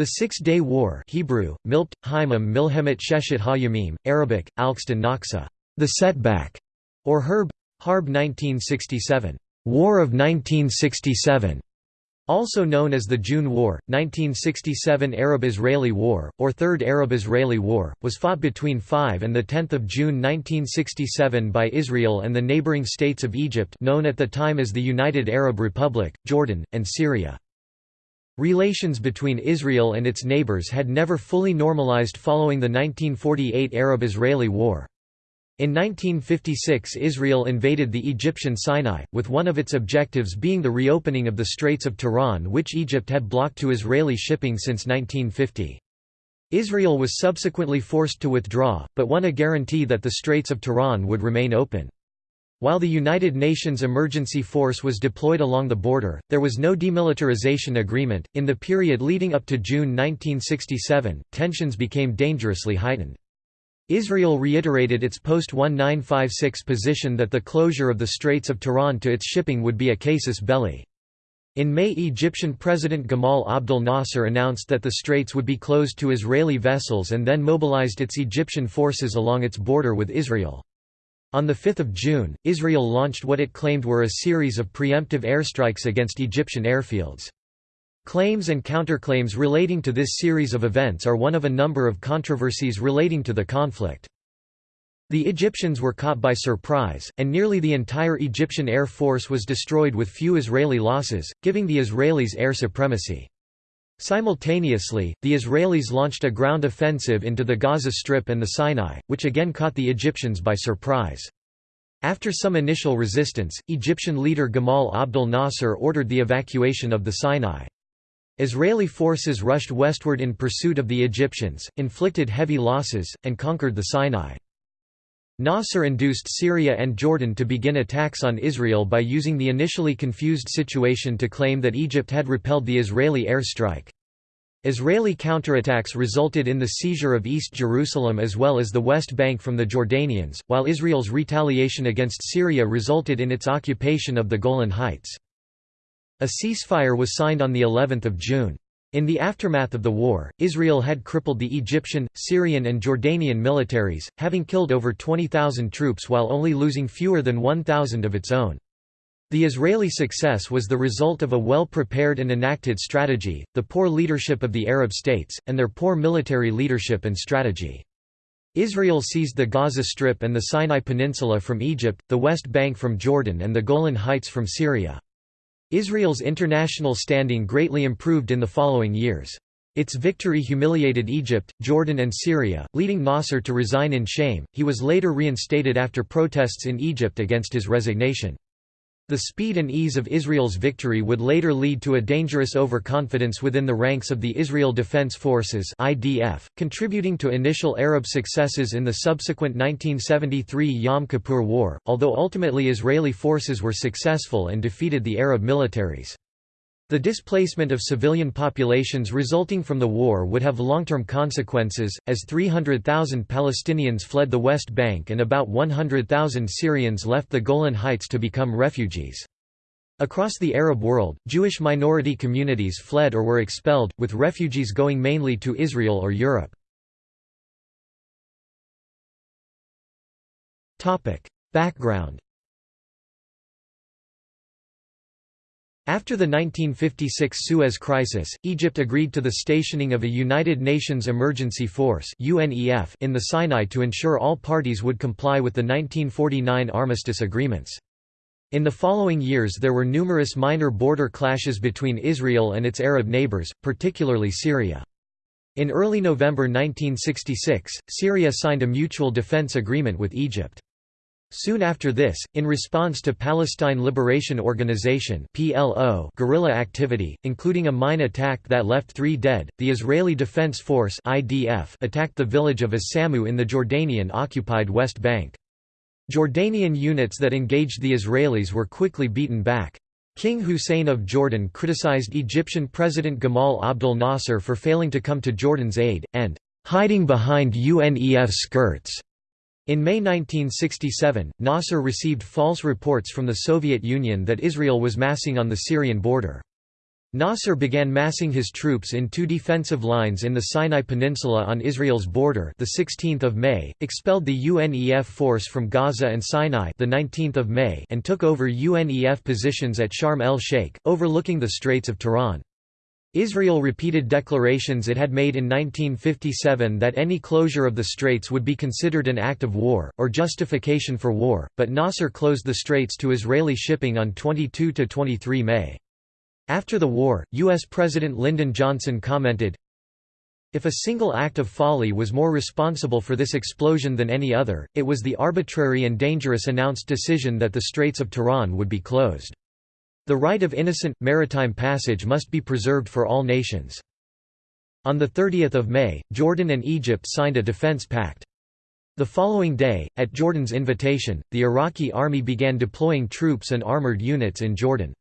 The Six-Day War Hebrew, Milpt, Haimim Milhemet Sheshet HaYamim, Arabic, Alkston Naksa, the setback, or Herb, Harb 1967, War of 1967, also known as the June War, 1967 Arab-Israeli War, or Third Arab-Israeli War, was fought between 5 and 10 June 1967 by Israel and the neighboring states of Egypt known at the time as the United Arab Republic, Jordan, and Syria. Relations between Israel and its neighbors had never fully normalized following the 1948 Arab-Israeli War. In 1956 Israel invaded the Egyptian Sinai, with one of its objectives being the reopening of the Straits of Tiran which Egypt had blocked to Israeli shipping since 1950. Israel was subsequently forced to withdraw, but won a guarantee that the Straits of Tiran would remain open. While the United Nations Emergency Force was deployed along the border, there was no demilitarization agreement. In the period leading up to June 1967, tensions became dangerously heightened. Israel reiterated its post-1956 position that the closure of the Straits of Tiran to its shipping would be a casus belli. In May Egyptian President Gamal Abdel Nasser announced that the straits would be closed to Israeli vessels and then mobilized its Egyptian forces along its border with Israel. On 5 June, Israel launched what it claimed were a series of preemptive airstrikes against Egyptian airfields. Claims and counterclaims relating to this series of events are one of a number of controversies relating to the conflict. The Egyptians were caught by surprise, and nearly the entire Egyptian Air Force was destroyed with few Israeli losses, giving the Israelis air supremacy. Simultaneously, the Israelis launched a ground offensive into the Gaza Strip and the Sinai, which again caught the Egyptians by surprise. After some initial resistance, Egyptian leader Gamal Abdel Nasser ordered the evacuation of the Sinai. Israeli forces rushed westward in pursuit of the Egyptians, inflicted heavy losses, and conquered the Sinai. Nasser induced Syria and Jordan to begin attacks on Israel by using the initially confused situation to claim that Egypt had repelled the Israeli air strike. Israeli counterattacks resulted in the seizure of East Jerusalem as well as the West Bank from the Jordanians, while Israel's retaliation against Syria resulted in its occupation of the Golan Heights. A ceasefire was signed on the 11th of June. In the aftermath of the war, Israel had crippled the Egyptian, Syrian and Jordanian militaries, having killed over 20,000 troops while only losing fewer than 1,000 of its own. The Israeli success was the result of a well-prepared and enacted strategy, the poor leadership of the Arab states, and their poor military leadership and strategy. Israel seized the Gaza Strip and the Sinai Peninsula from Egypt, the West Bank from Jordan and the Golan Heights from Syria. Israel's international standing greatly improved in the following years. Its victory humiliated Egypt, Jordan and Syria, leading Nasser to resign in shame. He was later reinstated after protests in Egypt against his resignation. The speed and ease of Israel's victory would later lead to a dangerous overconfidence within the ranks of the Israel Defense Forces (IDF), contributing to initial Arab successes in the subsequent 1973 Yom Kippur War, although ultimately Israeli forces were successful and defeated the Arab militaries. The displacement of civilian populations resulting from the war would have long-term consequences, as 300,000 Palestinians fled the West Bank and about 100,000 Syrians left the Golan Heights to become refugees. Across the Arab world, Jewish minority communities fled or were expelled, with refugees going mainly to Israel or Europe. Background After the 1956 Suez Crisis, Egypt agreed to the stationing of a United Nations Emergency Force in the Sinai to ensure all parties would comply with the 1949 armistice agreements. In the following years there were numerous minor border clashes between Israel and its Arab neighbors, particularly Syria. In early November 1966, Syria signed a mutual defense agreement with Egypt. Soon after this, in response to Palestine Liberation Organization (PLO) guerrilla activity, including a mine attack that left 3 dead, the Israeli Defense Force (IDF) attacked the village of As-Samu in the Jordanian-occupied West Bank. Jordanian units that engaged the Israelis were quickly beaten back. King Hussein of Jordan criticized Egyptian President Gamal Abdel Nasser for failing to come to Jordan's aid, and hiding behind UNEF skirts. In May 1967, Nasser received false reports from the Soviet Union that Israel was massing on the Syrian border. Nasser began massing his troops in two defensive lines in the Sinai Peninsula on Israel's border the 16th of May, expelled the UNEF force from Gaza and Sinai the 19th of May and took over UNEF positions at Sharm el-Sheikh, overlooking the Straits of Tiran. Israel repeated declarations it had made in 1957 that any closure of the straits would be considered an act of war, or justification for war, but Nasser closed the straits to Israeli shipping on 22–23 May. After the war, U.S. President Lyndon Johnson commented, If a single act of folly was more responsible for this explosion than any other, it was the arbitrary and dangerous announced decision that the Straits of Tiran would be closed. The right of innocent, maritime passage must be preserved for all nations. On 30 May, Jordan and Egypt signed a defense pact. The following day, at Jordan's invitation, the Iraqi army began deploying troops and armored units in Jordan.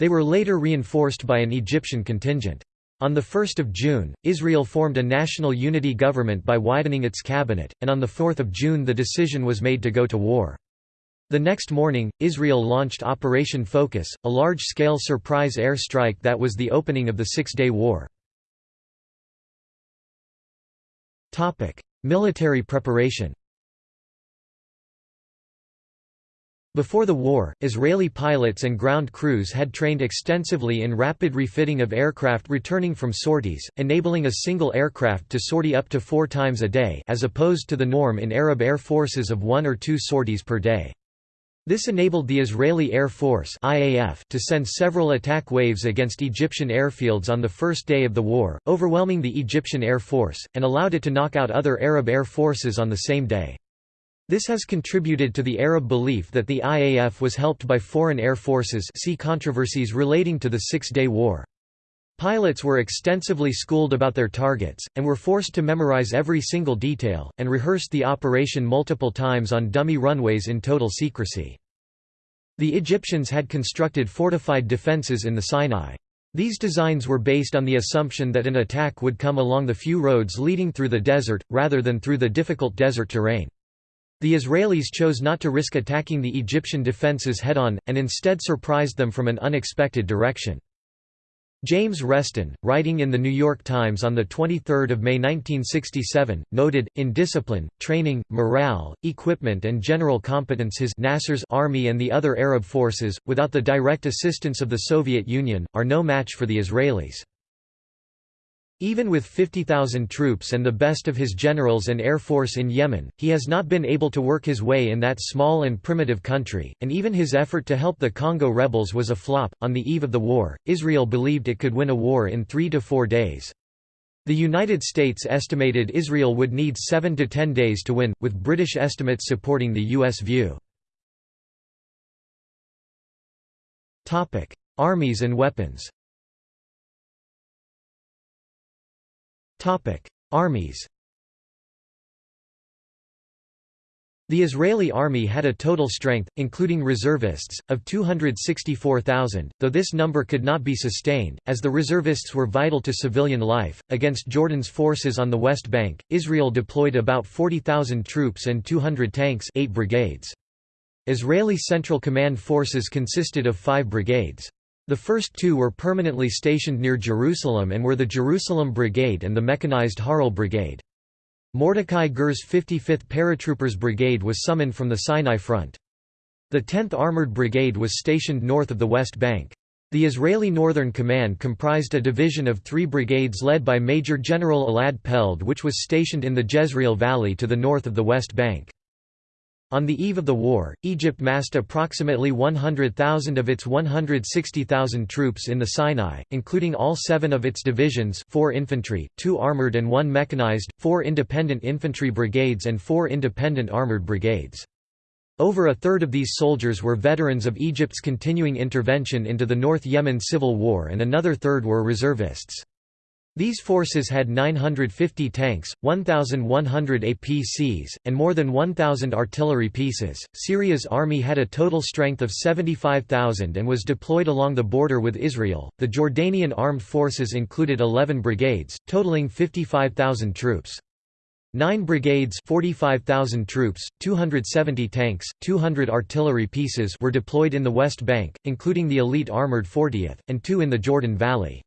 They were later reinforced by an Egyptian contingent. On 1 June, Israel formed a national unity government by widening its cabinet, and on 4 June the decision was made to go to war. The next morning, Israel launched Operation Focus, a large-scale surprise air strike that was the opening of the Six-Day War. Military preparation Before the war, Israeli pilots and ground crews had trained extensively in rapid refitting of aircraft returning from sorties, enabling a single aircraft to sortie up to four times a day as opposed to the norm in Arab air forces of one or two sorties per day. This enabled the Israeli Air Force IAF to send several attack waves against Egyptian airfields on the first day of the war, overwhelming the Egyptian Air Force, and allowed it to knock out other Arab air forces on the same day. This has contributed to the Arab belief that the IAF was helped by foreign air forces see controversies relating to the Six-Day War. Pilots were extensively schooled about their targets, and were forced to memorize every single detail, and rehearsed the operation multiple times on dummy runways in total secrecy. The Egyptians had constructed fortified defences in the Sinai. These designs were based on the assumption that an attack would come along the few roads leading through the desert, rather than through the difficult desert terrain. The Israelis chose not to risk attacking the Egyptian defences head-on, and instead surprised them from an unexpected direction. James Reston, writing in The New York Times on 23 May 1967, noted, in discipline, training, morale, equipment and general competence his Nasser's army and the other Arab forces, without the direct assistance of the Soviet Union, are no match for the Israelis. Even with 50,000 troops and the best of his generals and air force in Yemen, he has not been able to work his way in that small and primitive country, and even his effort to help the Congo rebels was a flop. On the eve of the war, Israel believed it could win a war in three to four days. The United States estimated Israel would need seven to ten days to win, with British estimates supporting the U.S. view. Armies and weapons Armies The Israeli army had a total strength, including reservists, of 264,000, though this number could not be sustained, as the reservists were vital to civilian life. Against Jordan's forces on the West Bank, Israel deployed about 40,000 troops and 200 tanks eight brigades. Israeli Central Command forces consisted of five brigades. The first two were permanently stationed near Jerusalem and were the Jerusalem Brigade and the mechanized Harel Brigade. Mordecai Gur's 55th Paratroopers Brigade was summoned from the Sinai Front. The 10th Armored Brigade was stationed north of the West Bank. The Israeli Northern Command comprised a division of three brigades led by Major General Elad Peled which was stationed in the Jezreel Valley to the north of the West Bank. On the eve of the war, Egypt massed approximately 100,000 of its 160,000 troops in the Sinai, including all seven of its divisions four infantry, two armored and one mechanized, four independent infantry brigades and four independent armored brigades. Over a third of these soldiers were veterans of Egypt's continuing intervention into the North Yemen civil war and another third were reservists. These forces had 950 tanks, 1,100 APCs, and more than 1,000 artillery pieces. Syria's army had a total strength of 75,000 and was deployed along the border with Israel. The Jordanian armed forces included 11 brigades, totaling 55,000 troops. Nine brigades 45,000 troops, 270 tanks, 200 artillery pieces were deployed in the West Bank, including the elite armored 40th, and two in the Jordan Valley.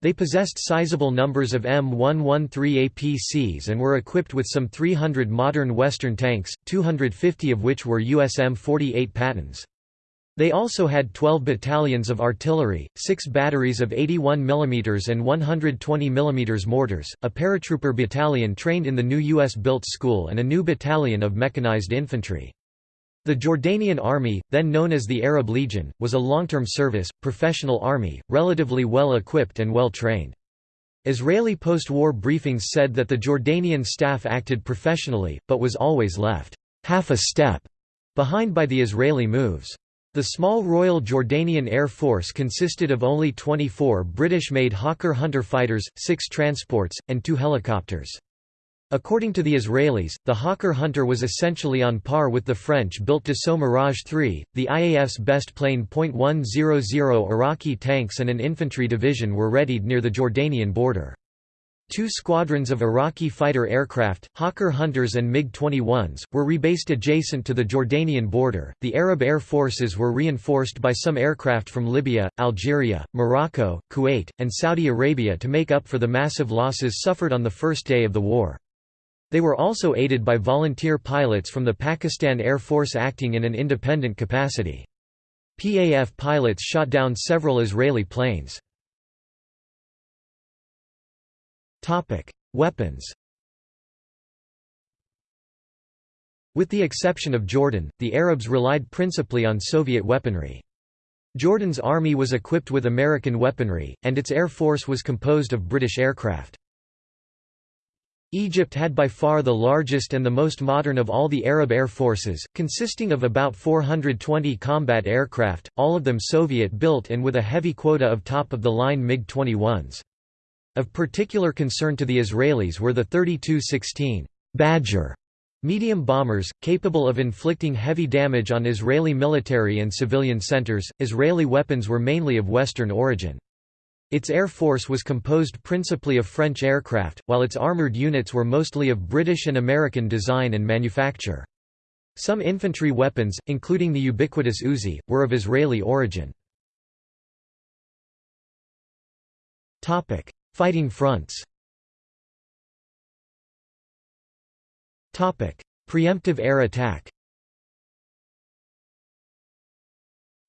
They possessed sizable numbers of M113 APCs and were equipped with some 300 modern Western tanks, 250 of which were USM 48 Pattons. They also had 12 battalions of artillery, 6 batteries of 81 mm and 120 mm mortars, a paratrooper battalion trained in the new U.S.-built school and a new battalion of mechanized infantry. The Jordanian Army, then known as the Arab Legion, was a long-term service, professional army, relatively well equipped and well trained. Israeli post-war briefings said that the Jordanian staff acted professionally, but was always left half a step behind by the Israeli moves. The small Royal Jordanian Air Force consisted of only 24 British-made Hawker Hunter fighters, six transports, and two helicopters. According to the Israelis, the Hawker Hunter was essentially on par with the French-built Dassault Mirage 3, the IAF's best plane .100 Iraqi tanks and an infantry division were readied near the Jordanian border. Two squadrons of Iraqi fighter aircraft, Hawker Hunters and MiG-21s, were rebased adjacent to the Jordanian border. The Arab air forces were reinforced by some aircraft from Libya, Algeria, Morocco, Kuwait, and Saudi Arabia to make up for the massive losses suffered on the first day of the war. They were also aided by volunteer pilots from the Pakistan Air Force acting in an independent capacity. PAF pilots shot down several Israeli planes. Weapons. With the exception of Jordan, the Arabs relied principally on Soviet weaponry. Jordan's army was equipped with American weaponry, and its air force was composed of British aircraft. Egypt had by far the largest and the most modern of all the Arab air forces, consisting of about 420 combat aircraft, all of them Soviet-built and with a heavy quota of top-of-the-line MiG-21s. Of particular concern to the Israelis were the 30 Tu-16 Badger medium bombers, capable of inflicting heavy damage on Israeli military and civilian centers. Israeli weapons were mainly of Western origin. Its air force was composed principally of French aircraft, while its armored units were mostly of British and American design and manufacture. Some infantry weapons, including the ubiquitous Uzi, were of Israeli origin. Fighting fronts Preemptive air attack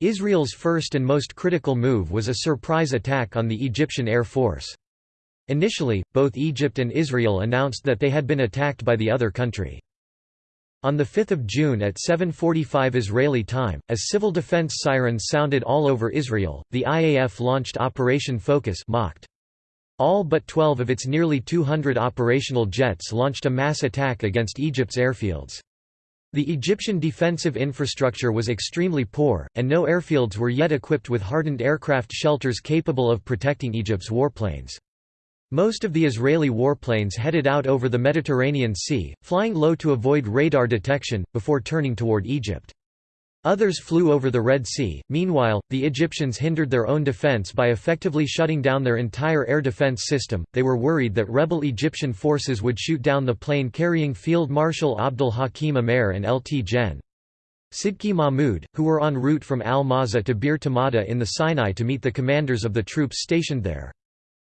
Israel's first and most critical move was a surprise attack on the Egyptian Air Force. Initially, both Egypt and Israel announced that they had been attacked by the other country. On 5 June at 7.45 Israeli time, as civil defense sirens sounded all over Israel, the IAF launched Operation Focus Moked. All but 12 of its nearly 200 operational jets launched a mass attack against Egypt's airfields. The Egyptian defensive infrastructure was extremely poor, and no airfields were yet equipped with hardened aircraft shelters capable of protecting Egypt's warplanes. Most of the Israeli warplanes headed out over the Mediterranean Sea, flying low to avoid radar detection, before turning toward Egypt. Others flew over the Red Sea. Meanwhile, the Egyptians hindered their own defense by effectively shutting down their entire air defense system. They were worried that rebel Egyptian forces would shoot down the plane carrying Field Marshal Abdul Hakim Amer and Lt. Gen. Sidki Mahmud, who were en route from Al Mazah to Bir Tamada in the Sinai to meet the commanders of the troops stationed there.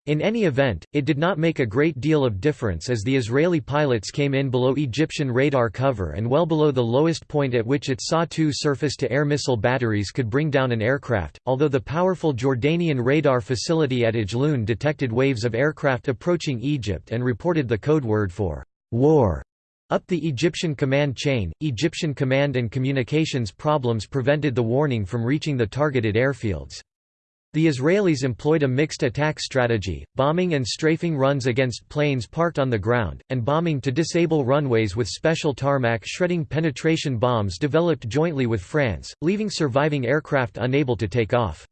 In any event, it did not make a great deal of difference as the Israeli pilots came in below Egyptian radar cover and well below the lowest point at which its SA-2 surface-to-air missile batteries could bring down an aircraft, although the powerful Jordanian radar facility at Ajloun detected waves of aircraft approaching Egypt and reported the code word for war. Up the Egyptian command chain, Egyptian command and communications problems prevented the warning from reaching the targeted airfields. The Israelis employed a mixed attack strategy, bombing and strafing runs against planes parked on the ground, and bombing to disable runways with special tarmac shredding penetration bombs developed jointly with France, leaving surviving aircraft unable to take off.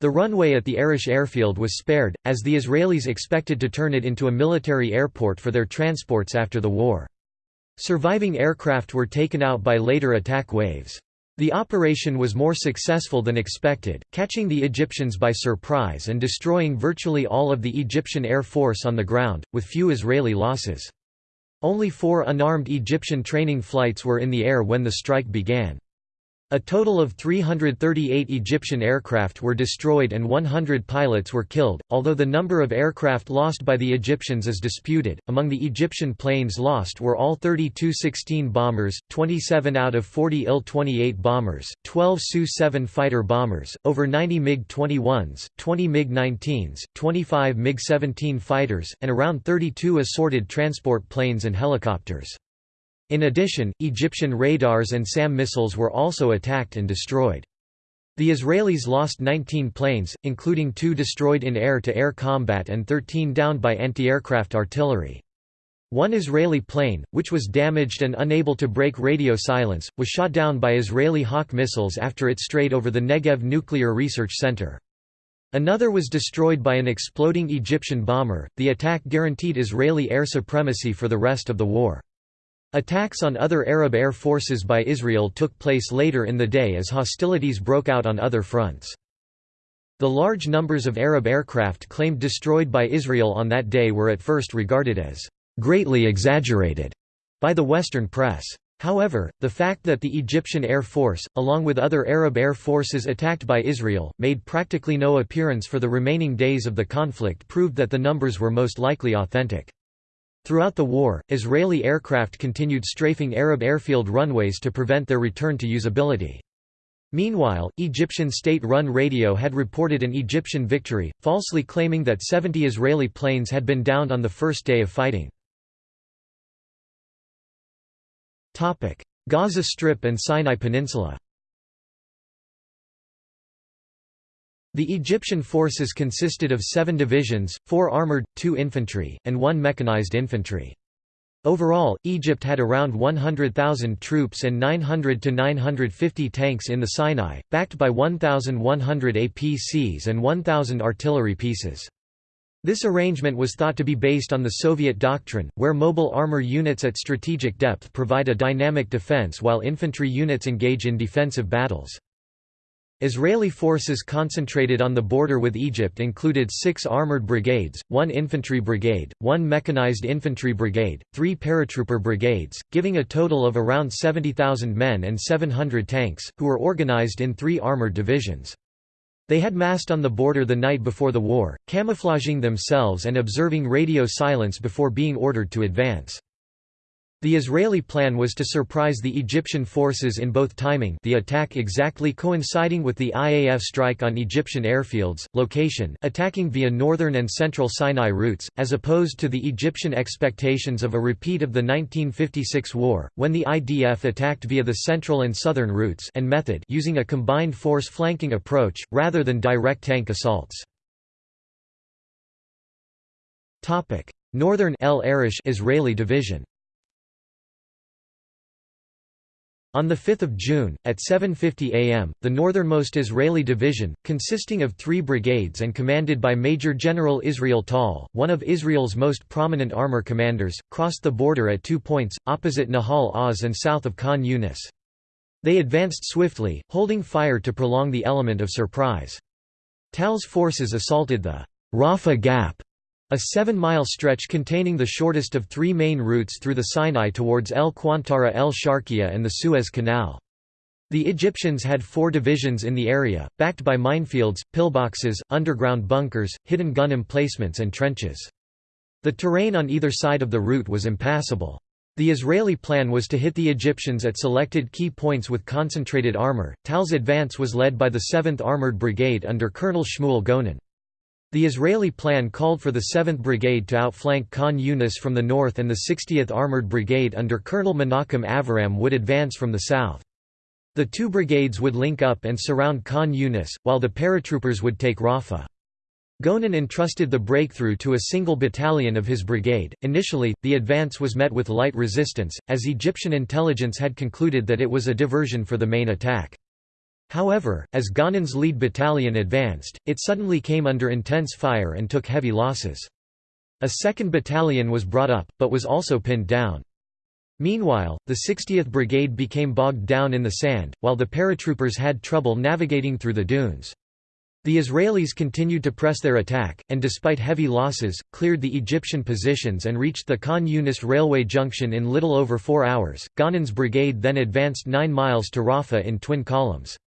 The runway at the Arish airfield was spared, as the Israelis expected to turn it into a military airport for their transports after the war. Surviving aircraft were taken out by later attack waves. The operation was more successful than expected, catching the Egyptians by surprise and destroying virtually all of the Egyptian Air Force on the ground, with few Israeli losses. Only four unarmed Egyptian training flights were in the air when the strike began. A total of 338 Egyptian aircraft were destroyed and 100 pilots were killed, although the number of aircraft lost by the Egyptians is disputed. Among the Egyptian planes lost were all 30 Tu-16 bombers, 27 out of 40 Il-28 bombers, 12 Su-7 fighter bombers, over 90 MiG-21s, 20 MiG-19s, 25 MiG-17 fighters, and around 32 assorted transport planes and helicopters. In addition, Egyptian radars and SAM missiles were also attacked and destroyed. The Israelis lost 19 planes, including two destroyed in air-to-air -air combat and 13 downed by anti-aircraft artillery. One Israeli plane, which was damaged and unable to break radio silence, was shot down by Israeli Hawk missiles after it strayed over the Negev Nuclear Research Center. Another was destroyed by an exploding Egyptian bomber. The attack guaranteed Israeli air supremacy for the rest of the war. Attacks on other Arab air forces by Israel took place later in the day as hostilities broke out on other fronts. The large numbers of Arab aircraft claimed destroyed by Israel on that day were at first regarded as greatly exaggerated by the Western press. However, the fact that the Egyptian Air Force, along with other Arab air forces attacked by Israel, made practically no appearance for the remaining days of the conflict proved that the numbers were most likely authentic. Throughout the war, Israeli aircraft continued strafing Arab airfield runways to prevent their return to usability. Meanwhile, Egyptian state-run radio had reported an Egyptian victory, falsely claiming that 70 Israeli planes had been downed on the first day of fighting. Gaza Strip and Sinai Peninsula The Egyptian forces consisted of seven divisions, four armoured, two infantry, and one mechanized infantry. Overall, Egypt had around 100,000 troops and 900 to 950 tanks in the Sinai, backed by 1,100 APCs and 1,000 artillery pieces. This arrangement was thought to be based on the Soviet doctrine, where mobile armor units at strategic depth provide a dynamic defense while infantry units engage in defensive battles. Israeli forces concentrated on the border with Egypt included six armored brigades, one infantry brigade, one mechanized infantry brigade, three paratrooper brigades, giving a total of around 70,000 men and 700 tanks, who were organized in three armored divisions. They had massed on the border the night before the war, camouflaging themselves and observing radio silence before being ordered to advance. The Israeli plan was to surprise the Egyptian forces in both timing the attack exactly coinciding with the IAF strike on Egyptian airfields, location attacking via northern and central Sinai routes, as opposed to the Egyptian expectations of a repeat of the 1956 war, when the IDF attacked via the central and southern routes and method using a combined force flanking approach, rather than direct tank assaults. Northern El Arish Israeli division On 5 June, at 7.50 am, the northernmost Israeli division, consisting of three brigades and commanded by Major General Israel Tal, one of Israel's most prominent armor commanders, crossed the border at two points, opposite Nahal Oz and south of Khan Yunis. They advanced swiftly, holding fire to prolong the element of surprise. Tal's forces assaulted the Rafah Gap a seven-mile stretch containing the shortest of three main routes through the Sinai towards El Qantara El Sharqiya and the Suez Canal. The Egyptians had four divisions in the area, backed by minefields, pillboxes, underground bunkers, hidden gun emplacements and trenches. The terrain on either side of the route was impassable. The Israeli plan was to hit the Egyptians at selected key points with concentrated armor. Tal's advance was led by the 7th Armored Brigade under Colonel Shmuel Gonen. The Israeli plan called for the 7th Brigade to outflank Khan Yunis from the north and the 60th Armored Brigade under Colonel Menachem Aviram would advance from the south. The two brigades would link up and surround Khan Yunis, while the paratroopers would take Rafah. Gonen entrusted the breakthrough to a single battalion of his brigade. Initially, the advance was met with light resistance, as Egyptian intelligence had concluded that it was a diversion for the main attack. However, as Gonen's lead battalion advanced, it suddenly came under intense fire and took heavy losses. A second battalion was brought up, but was also pinned down. Meanwhile, the 60th Brigade became bogged down in the sand, while the paratroopers had trouble navigating through the dunes. The Israelis continued to press their attack, and despite heavy losses, cleared the Egyptian positions and reached the Khan Yunis railway junction in little over four hours. Gonen's brigade then advanced nine miles to Rafah in twin columns.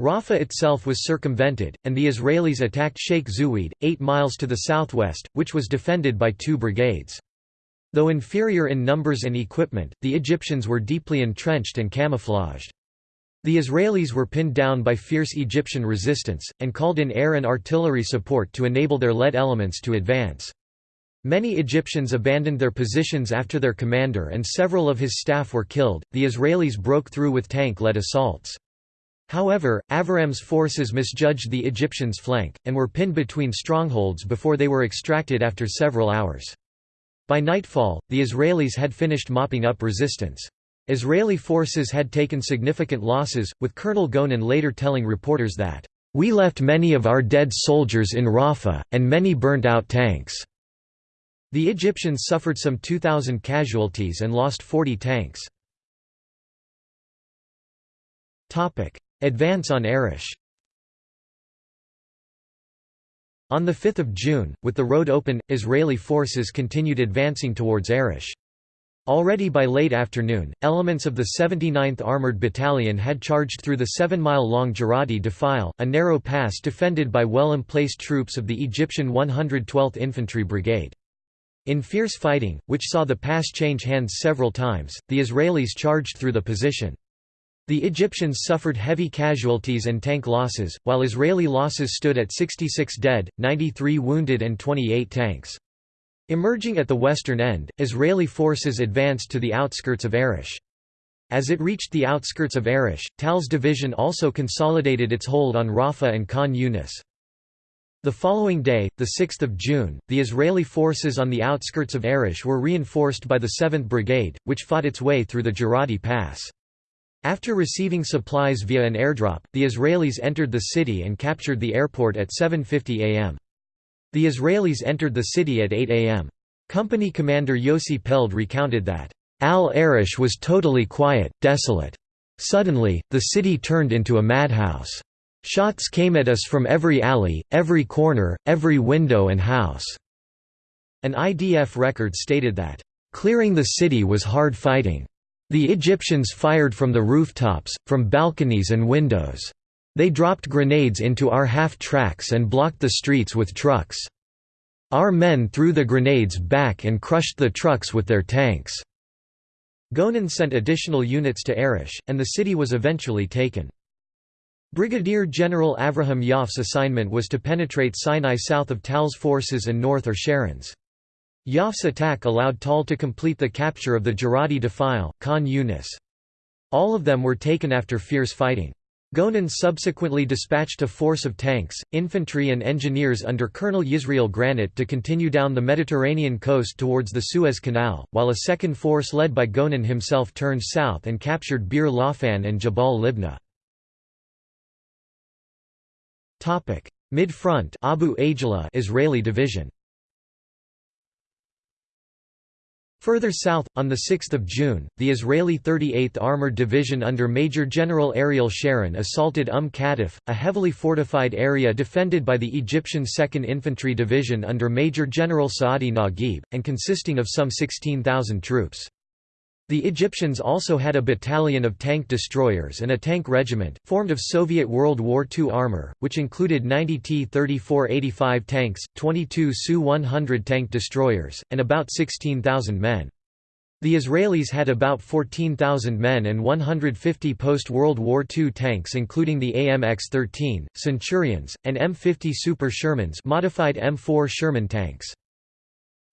Rafah itself was circumvented, and the Israelis attacked Sheikh Zuweid, eight miles to the southwest, which was defended by two brigades. Though inferior in numbers and equipment, the Egyptians were deeply entrenched and camouflaged. The Israelis were pinned down by fierce Egyptian resistance, and called in air and artillery support to enable their lead elements to advance. Many Egyptians abandoned their positions after their commander and several of his staff were killed. The Israelis broke through with tank led assaults. However, Aviram's forces misjudged the Egyptians' flank, and were pinned between strongholds before they were extracted after several hours. By nightfall, the Israelis had finished mopping up resistance. Israeli forces had taken significant losses, with Colonel Gonen later telling reporters that, "...we left many of our dead soldiers in Rafah, and many burnt out tanks." The Egyptians suffered some 2,000 casualties and lost 40 tanks. Advance on Arish On 5 June, with the road open, Israeli forces continued advancing towards Arish. Already by late afternoon, elements of the 79th Armored Battalion had charged through the seven-mile-long Jaradi Defile, a narrow pass defended by well-emplaced troops of the Egyptian 112th Infantry Brigade. In fierce fighting, which saw the pass change hands several times, the Israelis charged through the position. The Egyptians suffered heavy casualties and tank losses, while Israeli losses stood at 66 dead, 93 wounded and 28 tanks. Emerging at the western end, Israeli forces advanced to the outskirts of Arish. As it reached the outskirts of Arish, Tal's division also consolidated its hold on Rafah and Khan Yunis. The following day, 6 June, the Israeli forces on the outskirts of Arish were reinforced by the 7th Brigade, which fought its way through the Jaradi Pass. After receiving supplies via an airdrop, the Israelis entered the city and captured the airport at 7.50 am. The Israelis entered the city at 8 am. Company commander Yossi Peled recounted that, Al-Arish was totally quiet, desolate. Suddenly, the city turned into a madhouse. Shots came at us from every alley, every corner, every window and house." An IDF record stated that, "...clearing the city was hard fighting. The Egyptians fired from the rooftops, from balconies and windows. They dropped grenades into our half-tracks and blocked the streets with trucks. Our men threw the grenades back and crushed the trucks with their tanks." Gonen sent additional units to Arish, and the city was eventually taken. Brigadier General Avraham Yoffe's assignment was to penetrate Sinai south of Tal's forces and north of Sharon's. Yoffe's attack allowed Tal to complete the capture of the Jaradi Defile, Khan Yunis. All of them were taken after fierce fighting. Gonen subsequently dispatched a force of tanks, infantry and engineers under Colonel Yisrael Granit to continue down the Mediterranean coast towards the Suez Canal, while a second force led by Gonen himself turned south and captured Bir Lafan and Jabal Libna. Mid-front Abu Israeli division Further south, on 6 June, the Israeli 38th Armored Division under Major General Ariel Sharon assaulted Umm Qatif, a heavily fortified area defended by the Egyptian 2nd Infantry Division under Major General Saadi Naguib, and consisting of some 16,000 troops. The Egyptians also had a battalion of tank destroyers and a tank regiment, formed of Soviet World War II armor, which included 90 T-34-85 tanks, 22 Su-100 tank destroyers, and about 16,000 men. The Israelis had about 14,000 men and 150 post-World War II tanks including the AMX-13, Centurions, and M50 Super Shermans modified M4 Sherman tanks.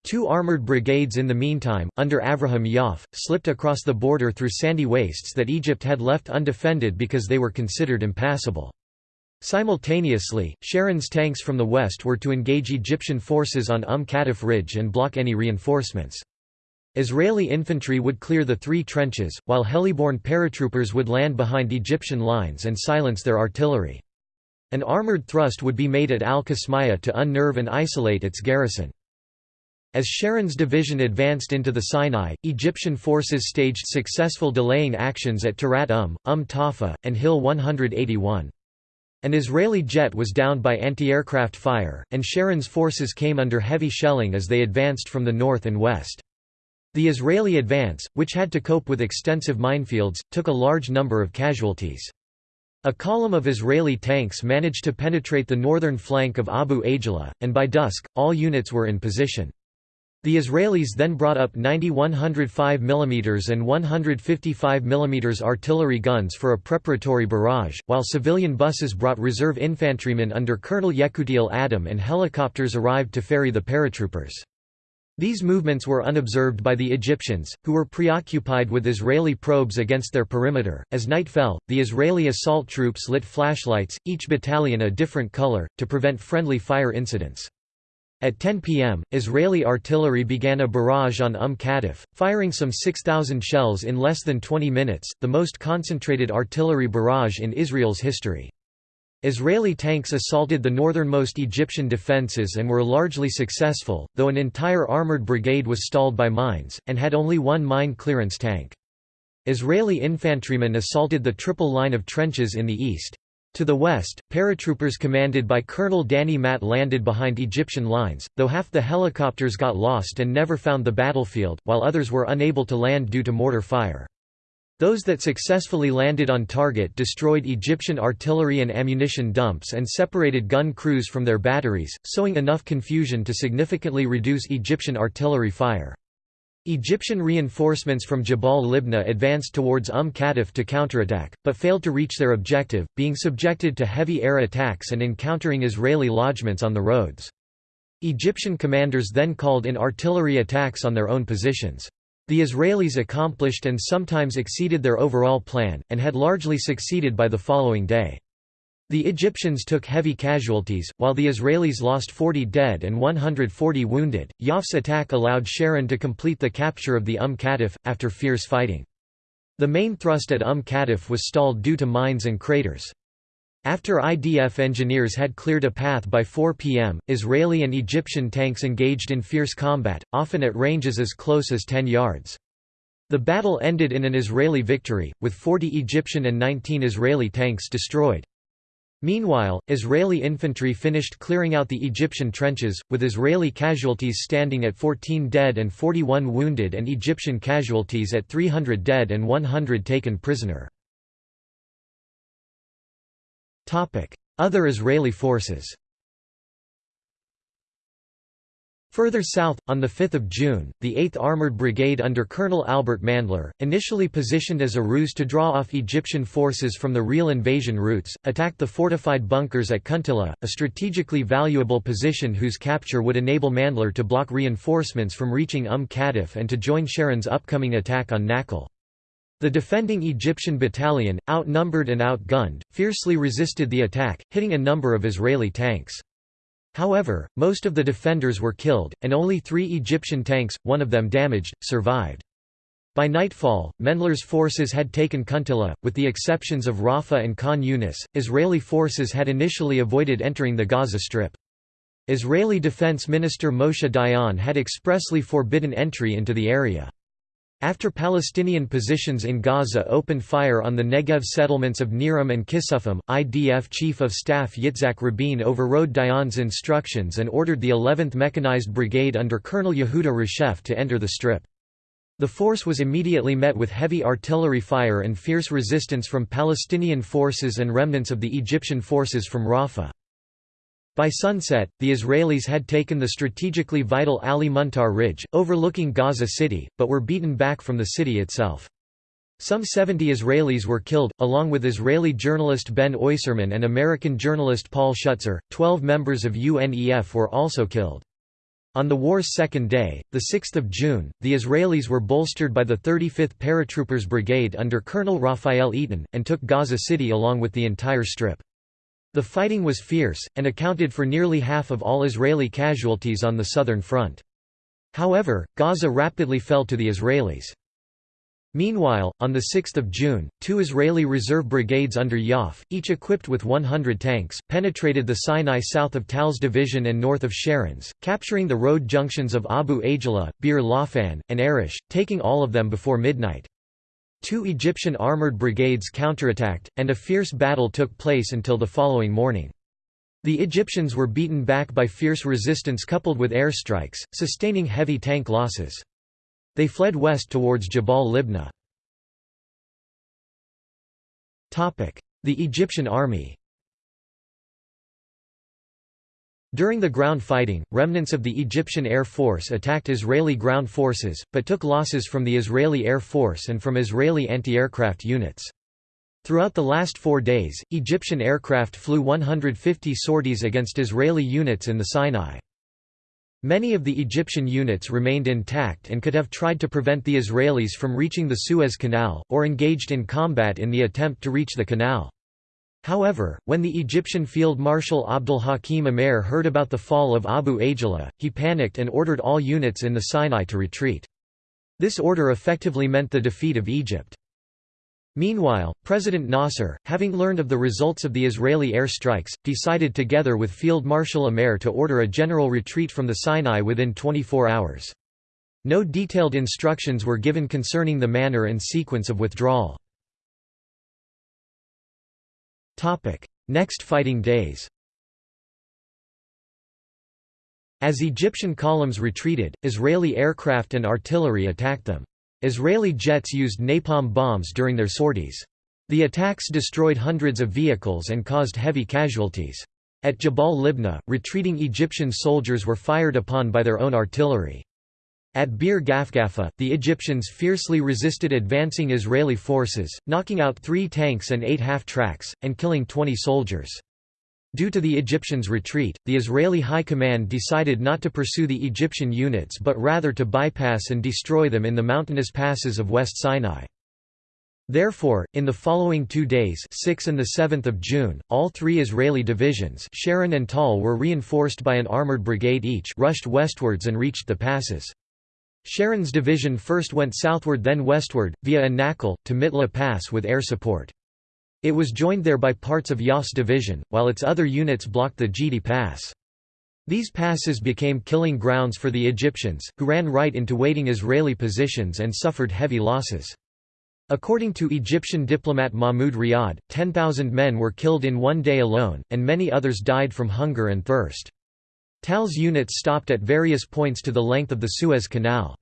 Two armoured brigades in the meantime, under Avraham Yoffe, slipped across the border through sandy wastes that Egypt had left undefended because they were considered impassable. Simultaneously, Sharon's tanks from the west were to engage Egyptian forces on Umm Qatif Ridge and block any reinforcements. Israeli infantry would clear the three trenches, while heliborne paratroopers would land behind Egyptian lines and silence their artillery. An armoured thrust would be made at Al-Qasmiyah to unnerve and isolate its garrison. As Sharon's division advanced into the Sinai, Egyptian forces staged successful delaying actions at Tarat Umm, Umm Tarfa, and Hill 181. An Israeli jet was downed by anti-aircraft fire, and Sharon's forces came under heavy shelling as they advanced from the north and west. The Israeli advance, which had to cope with extensive minefields, took a large number of casualties. A column of Israeli tanks managed to penetrate the northern flank of Abu Ajla, and by dusk, all units were in position. The Israelis then brought up 90 105 mm and 155 mm artillery guns for a preparatory barrage, while civilian buses brought reserve infantrymen under Colonel Yekutiel Adam and helicopters arrived to ferry the paratroopers. These movements were unobserved by the Egyptians, who were preoccupied with Israeli probes against their perimeter. As night fell, the Israeli assault troops lit flashlights, each battalion a different color, to prevent friendly fire incidents. At 10 p.m., Israeli artillery began a barrage on Umm Qatif, firing some 6,000 shells in less than 20 minutes, the most concentrated artillery barrage in Israel's history. Israeli tanks assaulted the northernmost Egyptian defences and were largely successful, though an entire armoured brigade was stalled by mines, and had only one mine clearance tank. Israeli infantrymen assaulted the triple line of trenches in the east. To the west, paratroopers commanded by Colonel Danny Matt landed behind Egyptian lines, though half the helicopters got lost and never found the battlefield, while others were unable to land due to mortar fire. Those that successfully landed on target destroyed Egyptian artillery and ammunition dumps and separated gun crews from their batteries, sowing enough confusion to significantly reduce Egyptian artillery fire. Egyptian reinforcements from Jabal Libna advanced towards Umm Qatif to counterattack, but failed to reach their objective, being subjected to heavy air attacks and encountering Israeli lodgements on the roads. Egyptian commanders then called in artillery attacks on their own positions. The Israelis accomplished and sometimes exceeded their overall plan, and had largely succeeded by the following day. The Egyptians took heavy casualties, while the Israelis lost 40 dead and 140 wounded. Yoffe's attack allowed Sharon to complete the capture of the Umm Qatif, after fierce fighting. The main thrust at Umm Qatif was stalled due to mines and craters. After IDF engineers had cleared a path by 4 p.m., Israeli and Egyptian tanks engaged in fierce combat, often at ranges as close as 10 yards. The battle ended in an Israeli victory, with 40 Egyptian and 19 Israeli tanks destroyed. Meanwhile, Israeli infantry finished clearing out the Egyptian trenches, with Israeli casualties standing at 14 dead and 41 wounded and Egyptian casualties at 300 dead and 100 taken prisoner. Other Israeli forces Further south, on 5 June, the 8th Armored Brigade under Colonel Albert Mandler, initially positioned as a ruse to draw off Egyptian forces from the real invasion routes, attacked the fortified bunkers at Kuntilla, a strategically valuable position whose capture would enable Mandler to block reinforcements from reaching Umm Qatif and to join Sharon's upcoming attack on Nakhl. The defending Egyptian battalion, outnumbered and outgunned, fiercely resisted the attack, hitting a number of Israeli tanks. However, most of the defenders were killed, and only three Egyptian tanks, one of them damaged, survived. By nightfall, Mandler's forces had taken Kuntilla, with the exceptions of Rafah and Khan Yunis. Israeli forces had initially avoided entering the Gaza Strip. Israeli Defense Minister Moshe Dayan had expressly forbidden entry into the area. After Palestinian positions in Gaza opened fire on the Negev settlements of Nir Am and Kisufim, IDF Chief of Staff Yitzhak Rabin overrode Dayan's instructions and ordered the 11th Mechanized Brigade under Colonel Yehuda Reshef to enter the strip. The force was immediately met with heavy artillery fire and fierce resistance from Palestinian forces and remnants of the Egyptian forces from Rafah. By sunset, the Israelis had taken the strategically vital Ali Muntar Ridge, overlooking Gaza City, but were beaten back from the city itself. Some 70 Israelis were killed, along with Israeli journalist Ben Oyserman and American journalist Paul Schutzer. Twelve members of UNEF were also killed. On the war's second day, 6 June, the Israelis were bolstered by the 35th Paratroopers Brigade under Colonel Raphael Eitan, and took Gaza City along with the entire strip. The fighting was fierce, and accounted for nearly half of all Israeli casualties on the southern front. However, Gaza rapidly fell to the Israelis. Meanwhile, on 6 June, two Israeli reserve brigades under Yoffe, each equipped with 100 tanks, penetrated the Sinai south of Tal's division and north of Sharon's, capturing the road junctions of Abu Ajla, Bir Lafan, and Arish, taking all of them before midnight. Two Egyptian armored brigades counterattacked, and a fierce battle took place until the following morning. The Egyptians were beaten back by fierce resistance coupled with airstrikes, sustaining heavy tank losses. They fled west towards Jabal Libna. The Egyptian army During the ground fighting, remnants of the Egyptian Air Force attacked Israeli ground forces, but took losses from the Israeli Air Force and from Israeli anti-aircraft units. Throughout the last four days, Egyptian aircraft flew 150 sorties against Israeli units in the Sinai. Many of the Egyptian units remained intact and could have tried to prevent the Israelis from reaching the Suez Canal, or engaged in combat in the attempt to reach the canal. However, when the Egyptian Field Marshal Abdul Hakim Amer heard about the fall of Abu Ageila, he panicked and ordered all units in the Sinai to retreat. This order effectively meant the defeat of Egypt. Meanwhile, President Nasser, having learned of the results of the Israeli air strikes, decided together with Field Marshal Amer to order a general retreat from the Sinai within 24 hours. No detailed instructions were given concerning the manner and sequence of withdrawal. Next fighting days As Egyptian columns retreated, Israeli aircraft and artillery attacked them. Israeli jets used napalm bombs during their sorties. The attacks destroyed hundreds of vehicles and caused heavy casualties. At Jabal Libna, retreating Egyptian soldiers were fired upon by their own artillery. At Bir Gafgafa, the Egyptians fiercely resisted advancing Israeli forces, knocking out three tanks and eight half-tracks, and killing 20 soldiers. Due to the Egyptians' retreat, the Israeli High Command decided not to pursue the Egyptian units but rather to bypass and destroy them in the mountainous passes of West Sinai. Therefore, in the following two days 6 and 7 June, all three Israeli divisions Sharon and Tal were reinforced by an armored brigade each rushed westwards and reached the passes. Sharon's division first went southward then westward, via An-Nakhl, to Mitla Pass with air support. It was joined there by parts of Yoffe's division, while its other units blocked the Gidi Pass. These passes became killing grounds for the Egyptians, who ran right into waiting Israeli positions and suffered heavy losses. According to Egyptian diplomat Mahmoud Riyad, 10,000 men were killed in one day alone, and many others died from hunger and thirst. Tal's units stopped at various points to the length of the Suez Canal.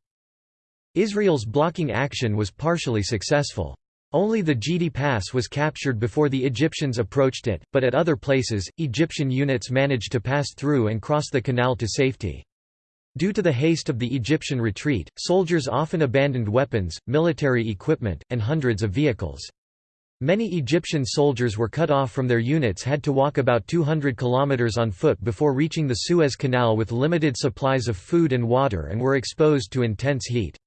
Israel's blocking action was partially successful. Only the Gidi Pass was captured before the Egyptians approached it, but at other places, Egyptian units managed to pass through and cross the canal to safety. Due to the haste of the Egyptian retreat, soldiers often abandoned weapons, military equipment, and hundreds of vehicles. Many Egyptian soldiers were cut off from their units had to walk about 200 kilometers on foot before reaching the Suez Canal with limited supplies of food and water and were exposed to intense heat.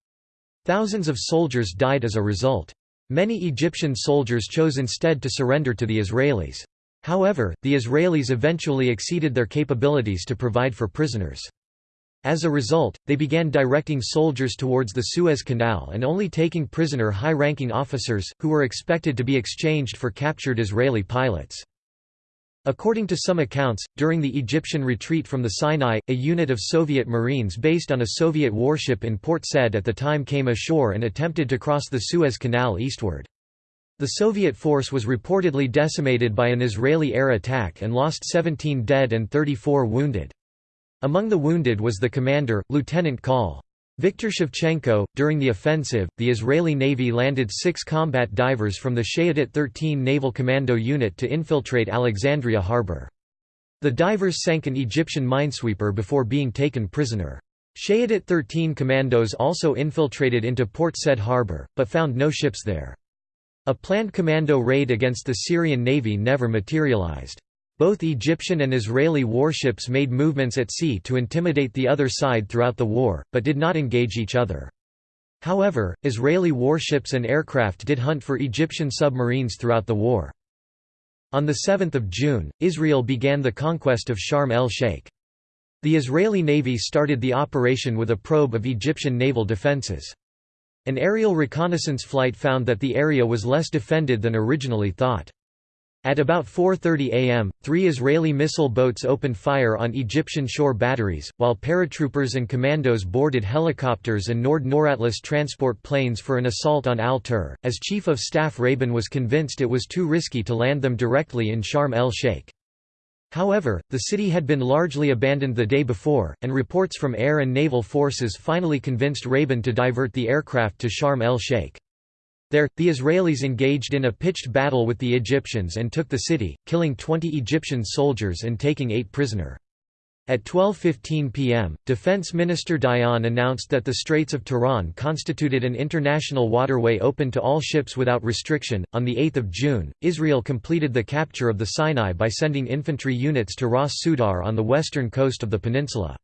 Thousands of soldiers died as a result. Many Egyptian soldiers chose instead to surrender to the Israelis. However, the Israelis eventually exceeded their capabilities to provide for prisoners. As a result, they began directing soldiers towards the Suez Canal and only taking prisoner high-ranking officers, who were expected to be exchanged for captured Israeli pilots. According to some accounts, during the Egyptian retreat from the Sinai, a unit of Soviet Marines based on a Soviet warship in Port Said at the time came ashore and attempted to cross the Suez Canal eastward. The Soviet force was reportedly decimated by an Israeli air attack and lost 17 dead and 34 wounded. Among the wounded was the commander, Lieutenant Col. Viktor Shevchenko. During the offensive, the Israeli Navy landed six combat divers from the Shayetet 13 Naval Commando Unit to infiltrate Alexandria harbor. The divers sank an Egyptian minesweeper before being taken prisoner. Shayetet 13 commandos also infiltrated into Port Said harbor, but found no ships there. A planned commando raid against the Syrian navy never materialized. Both Egyptian and Israeli warships made movements at sea to intimidate the other side throughout the war, but did not engage each other. However, Israeli warships and aircraft did hunt for Egyptian submarines throughout the war. On 7 June, Israel began the conquest of Sharm el-Sheikh. The Israeli Navy started the operation with a probe of Egyptian naval defenses. An aerial reconnaissance flight found that the area was less defended than originally thought. At about 4.30 am, three Israeli missile boats opened fire on Egyptian shore batteries, while paratroopers and commandos boarded helicopters and Nord Noratlas transport planes for an assault on Al-Tur, as Chief of Staff Rabin was convinced it was too risky to land them directly in Sharm el-Sheikh. However, the city had been largely abandoned the day before, and reports from air and naval forces finally convinced Rabin to divert the aircraft to Sharm el-Sheikh. There, the Israelis engaged in a pitched battle with the Egyptians and took the city, killing 20 Egyptian soldiers and taking eight prisoner. At 12.15 pm, Defense Minister Dayan announced that the Straits of Tiran constituted an international waterway open to all ships without restriction. On 8 June, Israel completed the capture of the Sinai by sending infantry units to Ras Sudar on the western coast of the peninsula.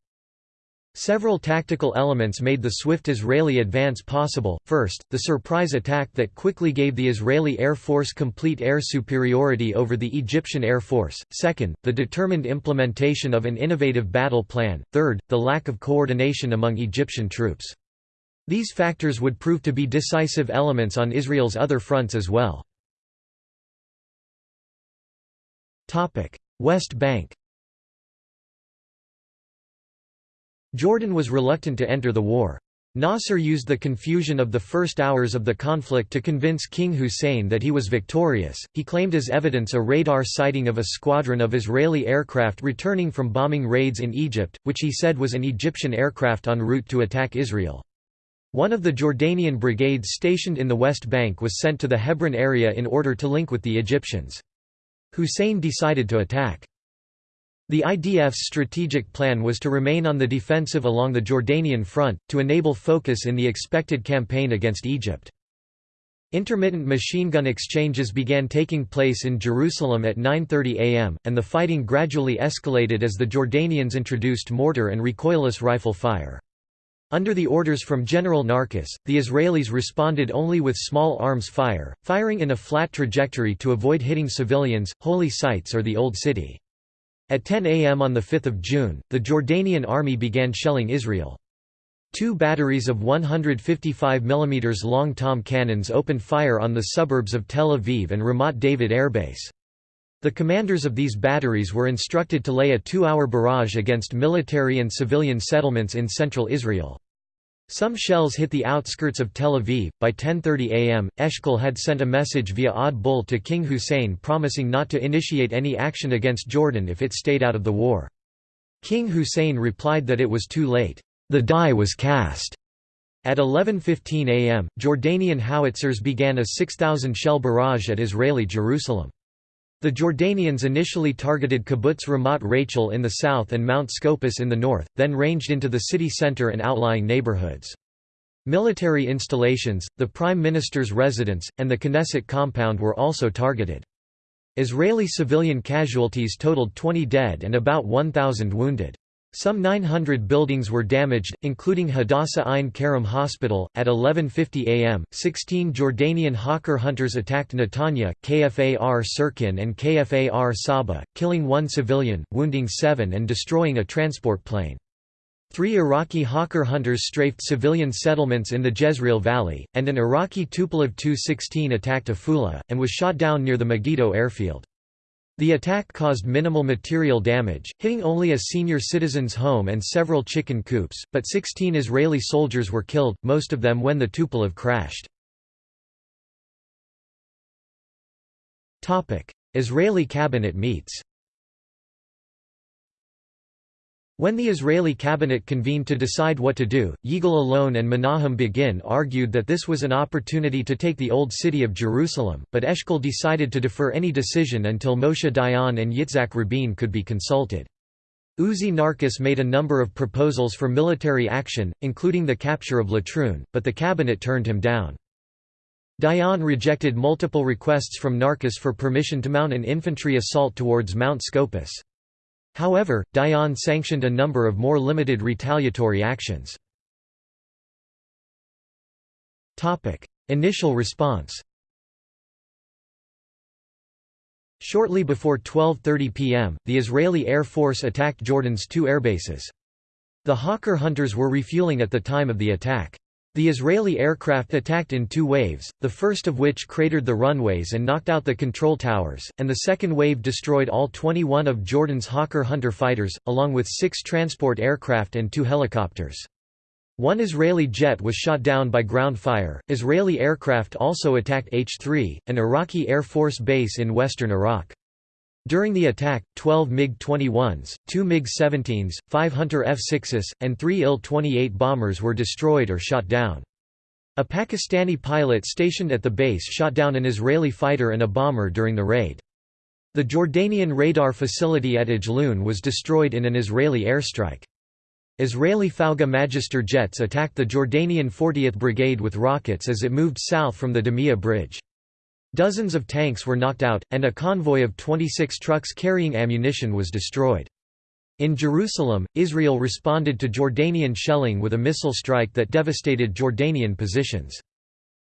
Several tactical elements made the swift Israeli advance possible, first, the surprise attack that quickly gave the Israeli Air Force complete air superiority over the Egyptian Air Force, second, the determined implementation of an innovative battle plan, third, the lack of coordination among Egyptian troops. These factors would prove to be decisive elements on Israel's other fronts as well. West Bank Jordan was reluctant to enter the war. Nasser used the confusion of the first hours of the conflict to convince King Hussein that he was victorious. He claimed as evidence a radar sighting of a squadron of Israeli aircraft returning from bombing raids in Egypt, which he said was an Egyptian aircraft en route to attack Israel. One of the Jordanian brigades stationed in the West Bank was sent to the Hebron area in order to link with the Egyptians. Hussein decided to attack. The IDF's strategic plan was to remain on the defensive along the Jordanian front, to enable focus in the expected campaign against Egypt. Intermittent machine gun exchanges began taking place in Jerusalem at 9.30 am, and the fighting gradually escalated as the Jordanians introduced mortar and recoilless rifle fire. Under the orders from General Narkis, the Israelis responded only with small arms fire, firing in a flat trajectory to avoid hitting civilians, holy sites or the Old City. At 10 am on 5 June, the Jordanian army began shelling Israel. Two batteries of 155 mm long tom cannons opened fire on the suburbs of Tel Aviv and Ramat David airbase. The commanders of these batteries were instructed to lay a two-hour barrage against military and civilian settlements in central Israel. Some shells hit the outskirts of Tel Aviv. By 10:30 a.m., Eshkol had sent a message via Odd Bull to King Hussein promising not to initiate any action against Jordan if it stayed out of the war. King Hussein replied that it was too late. The die was cast. At 11:15 a.m., Jordanian howitzers began a 6,000 shell barrage at Israeli Jerusalem. The Jordanians initially targeted Kibbutz Ramat Rachel in the south and Mount Scopus in the north, then ranged into the city center and outlying neighborhoods. Military installations, the Prime Minister's residence, and the Knesset compound were also targeted. Israeli civilian casualties totaled 20 dead and about 1,000 wounded. Some 900 buildings were damaged, including Hadassah Ein Kerem Hospital. At 11:50 a.m., 16 Jordanian Hawker hunters attacked Netanya, Kfar Sirkin, and Kfar Saba, killing one civilian, wounding seven, and destroying a transport plane. Three Iraqi Hawker hunters strafed civilian settlements in the Jezreel Valley, and an Iraqi Tupolev Tu-16 attacked Afula, and was shot down near the Megiddo airfield. The attack caused minimal material damage, hitting only a senior citizen's home and several chicken coops, but 16 Israeli soldiers were killed, most of them when the Tupolev crashed. Israeli cabinet meets When the Israeli cabinet convened to decide what to do, Yigal Allon and Menachem Begin argued that this was an opportunity to take the old city of Jerusalem, but Eshkol decided to defer any decision until Moshe Dayan and Yitzhak Rabin could be consulted. Uzi Narkis made a number of proposals for military action, including the capture of Latrun, but the cabinet turned him down. Dayan rejected multiple requests from Narkis for permission to mount an infantry assault towards Mount Scopus. However, Dayan sanctioned a number of more limited retaliatory actions. Initial response Shortly before 12.30 pm, the Israeli Air Force attacked Jordan's two airbases. The Hawker hunters were refueling at the time of the attack. The Israeli aircraft attacked in two waves, the first of which cratered the runways and knocked out the control towers, and the second wave destroyed all 21 of Jordan's Hawker Hunter fighters, along with six transport aircraft and two helicopters. One Israeli jet was shot down by ground fire. Israeli aircraft also attacked H-3, an Iraqi Air Force base in western Iraq. During the attack, 12 MiG-21s, 2 MiG-17s, 5 Hunter F-6s, and 3 Il-28 bombers were destroyed or shot down. A Pakistani pilot stationed at the base shot down an Israeli fighter and a bomber during the raid. The Jordanian radar facility at Ajloun was destroyed in an Israeli airstrike. Israeli Fouga Magister jets attacked the Jordanian 40th Brigade with rockets as it moved south from the Damiyah Bridge. Dozens of tanks were knocked out, and a convoy of 26 trucks carrying ammunition was destroyed. In Jerusalem, Israel responded to Jordanian shelling with a missile strike that devastated Jordanian positions.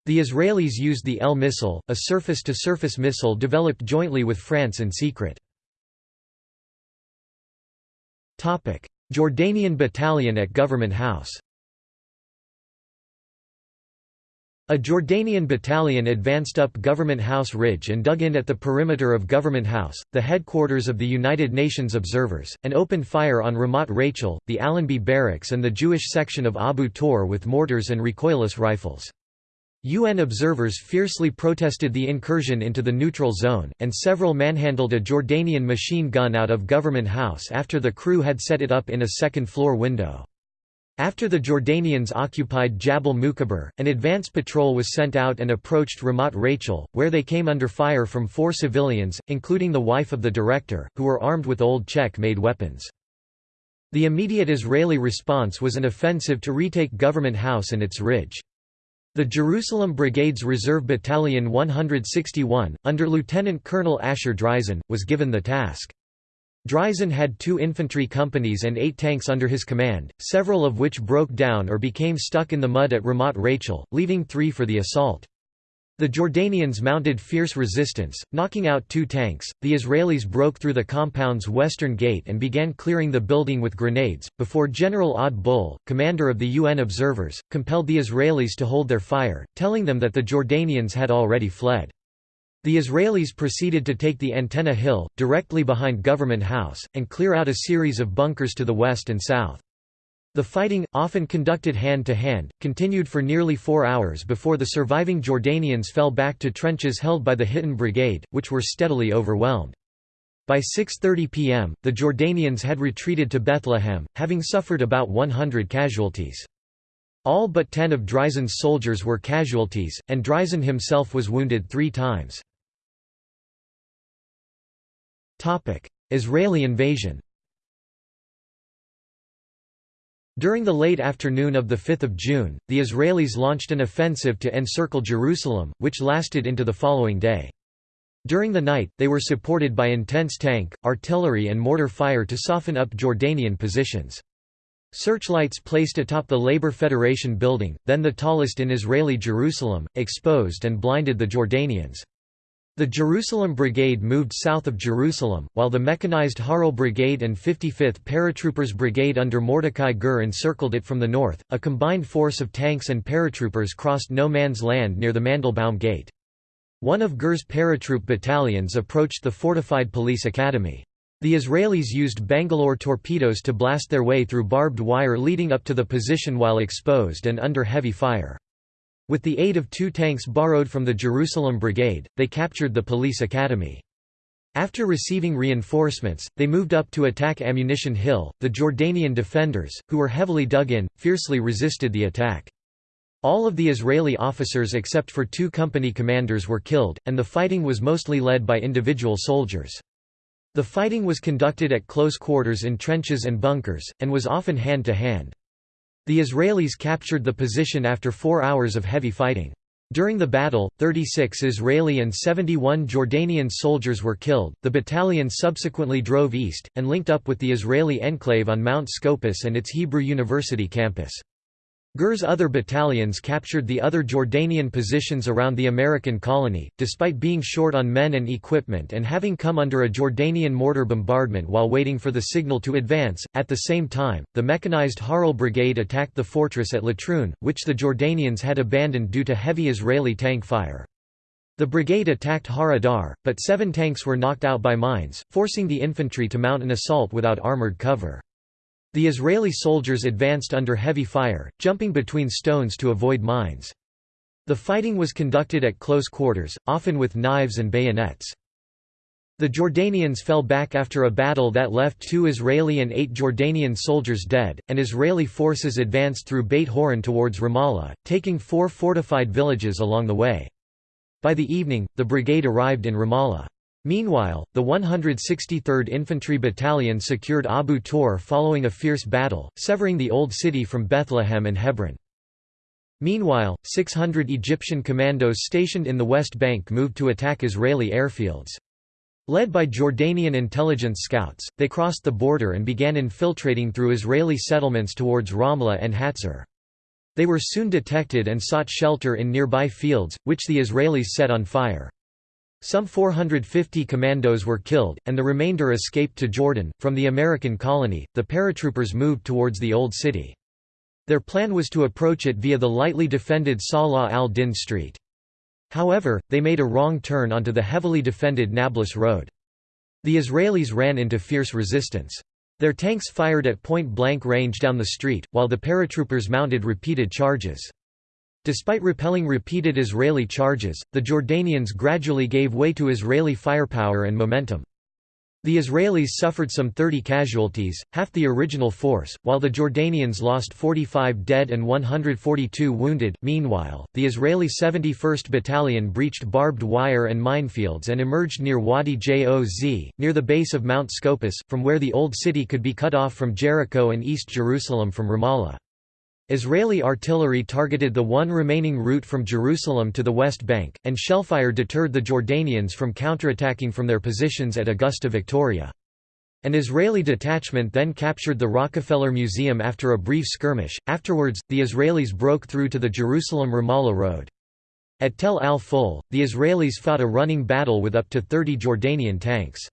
The Israelis used the L missile, a surface-to-surface -surface missile developed jointly with France in secret. Jordanian battalion at Government House A Jordanian battalion advanced up Government House Ridge and dug in at the perimeter of Government House, the headquarters of the United Nations observers, and opened fire on Ramat Rachel, the Allenby barracks and the Jewish section of Abu Tor with mortars and recoilless rifles. UN observers fiercely protested the incursion into the neutral zone, and several manhandled a Jordanian machine gun out of Government House after the crew had set it up in a second-floor window. After the Jordanians occupied Jabal Mukabir, an advance patrol was sent out and approached Ramat Rachel, where they came under fire from four civilians, including the wife of the director, who were armed with old Czech-made weapons. The immediate Israeli response was an offensive to retake Government House and its ridge. The Jerusalem Brigade's Reserve Battalion 161, under Lieutenant Colonel Asher Dreizin, was given the task. Dreizin had two infantry companies and eight tanks under his command, several of which broke down or became stuck in the mud at Ramat Rachel, leaving three for the assault. The Jordanians mounted fierce resistance, knocking out two tanks. The Israelis broke through the compound's western gate and began clearing the building with grenades, before General Odd Bull, commander of the UN observers, compelled the Israelis to hold their fire, telling them that the Jordanians had already fled. The Israelis proceeded to take the Antenna Hill, directly behind Government House, and clear out a series of bunkers to the west and south. The fighting, often conducted hand-to-hand, -hand, continued for nearly four hours before the surviving Jordanians fell back to trenches held by the Hittin Brigade, which were steadily overwhelmed. By 6.30 pm, the Jordanians had retreated to Bethlehem, having suffered about 100 casualties. All but ten of Dreizin's soldiers were casualties, and Dreizin himself was wounded three times. Israeli invasion During the late afternoon of 5 June, the Israelis launched an offensive to encircle Jerusalem, which lasted into the following day. During the night, they were supported by intense tank, artillery and mortar fire to soften up Jordanian positions. Searchlights placed atop the Labour Federation building, then the tallest in Israeli Jerusalem, exposed and blinded the Jordanians. The Jerusalem Brigade moved south of Jerusalem, while the mechanized Harel Brigade and 55th Paratroopers Brigade under Mordecai Gur encircled it from the north. A combined force of tanks and paratroopers crossed no man's land near the Mandelbaum Gate. One of Gur's paratroop battalions approached the fortified police academy. The Israelis used Bangalore torpedoes to blast their way through barbed wire leading up to the position while exposed and under heavy fire. With the aid of two tanks borrowed from the Jerusalem Brigade, they captured the police academy. After receiving reinforcements, they moved up to attack Ammunition Hill. The Jordanian defenders, who were heavily dug in, fiercely resisted the attack. All of the Israeli officers except for two company commanders were killed, and the fighting was mostly led by individual soldiers. The fighting was conducted at close quarters in trenches and bunkers, and was often hand-to-hand. -hand. The Israelis captured the position after four hours of heavy fighting. During the battle, 36 Israeli and 71 Jordanian soldiers were killed. The battalion subsequently drove east, and linked up with the Israeli enclave on Mount Scopus and its Hebrew University campus. Gur's other battalions captured the other Jordanian positions around the American colony, despite being short on men and equipment and having come under a Jordanian mortar bombardment while waiting for the signal to advance. At the same time, the mechanized Harel Brigade attacked the fortress at Latrun, which the Jordanians had abandoned due to heavy Israeli tank fire. The brigade attacked Har Adar, but seven tanks were knocked out by mines, forcing the infantry to mount an assault without armored cover. The Israeli soldiers advanced under heavy fire, jumping between stones to avoid mines. The fighting was conducted at close quarters, often with knives and bayonets. The Jordanians fell back after a battle that left two Israeli and eight Jordanian soldiers dead, and Israeli forces advanced through Beit Horon towards Ramallah, taking four fortified villages along the way. By the evening, the brigade arrived in Ramallah. Meanwhile, the 163rd Infantry Battalion secured Abu Tor following a fierce battle, severing the Old City from Bethlehem and Hebron. Meanwhile, 600 Egyptian commandos stationed in the West Bank moved to attack Israeli airfields. Led by Jordanian intelligence scouts, they crossed the border and began infiltrating through Israeli settlements towards Ramla and Hatzor. They were soon detected and sought shelter in nearby fields, which the Israelis set on fire. Some 450 commandos were killed, and the remainder escaped to Jordan. From the American colony, the paratroopers moved towards the Old City. Their plan was to approach it via the lightly defended Salah al-Din Street. However, they made a wrong turn onto the heavily defended Nablus Road. The Israelis ran into fierce resistance. Their tanks fired at point-blank range down the street, while the paratroopers mounted repeated charges. Despite repelling repeated Israeli charges, the Jordanians gradually gave way to Israeli firepower and momentum. The Israelis suffered some 30 casualties, half the original force, while the Jordanians lost 45 dead and 142 wounded. Meanwhile, the Israeli 71st Battalion breached barbed wire and minefields and emerged near Wadi Joz, near the base of Mount Scopus, from where the Old City could be cut off from Jericho and East Jerusalem from Ramallah. Israeli artillery targeted the one remaining route from Jerusalem to the West Bank, and shellfire deterred the Jordanians from counterattacking from their positions at Augusta Victoria. An Israeli detachment then captured the Rockefeller Museum after a brief skirmish. Afterwards, the Israelis broke through to the Jerusalem Ramallah road. At Tel al Ful, the Israelis fought a running battle with up to 30 Jordanian tanks.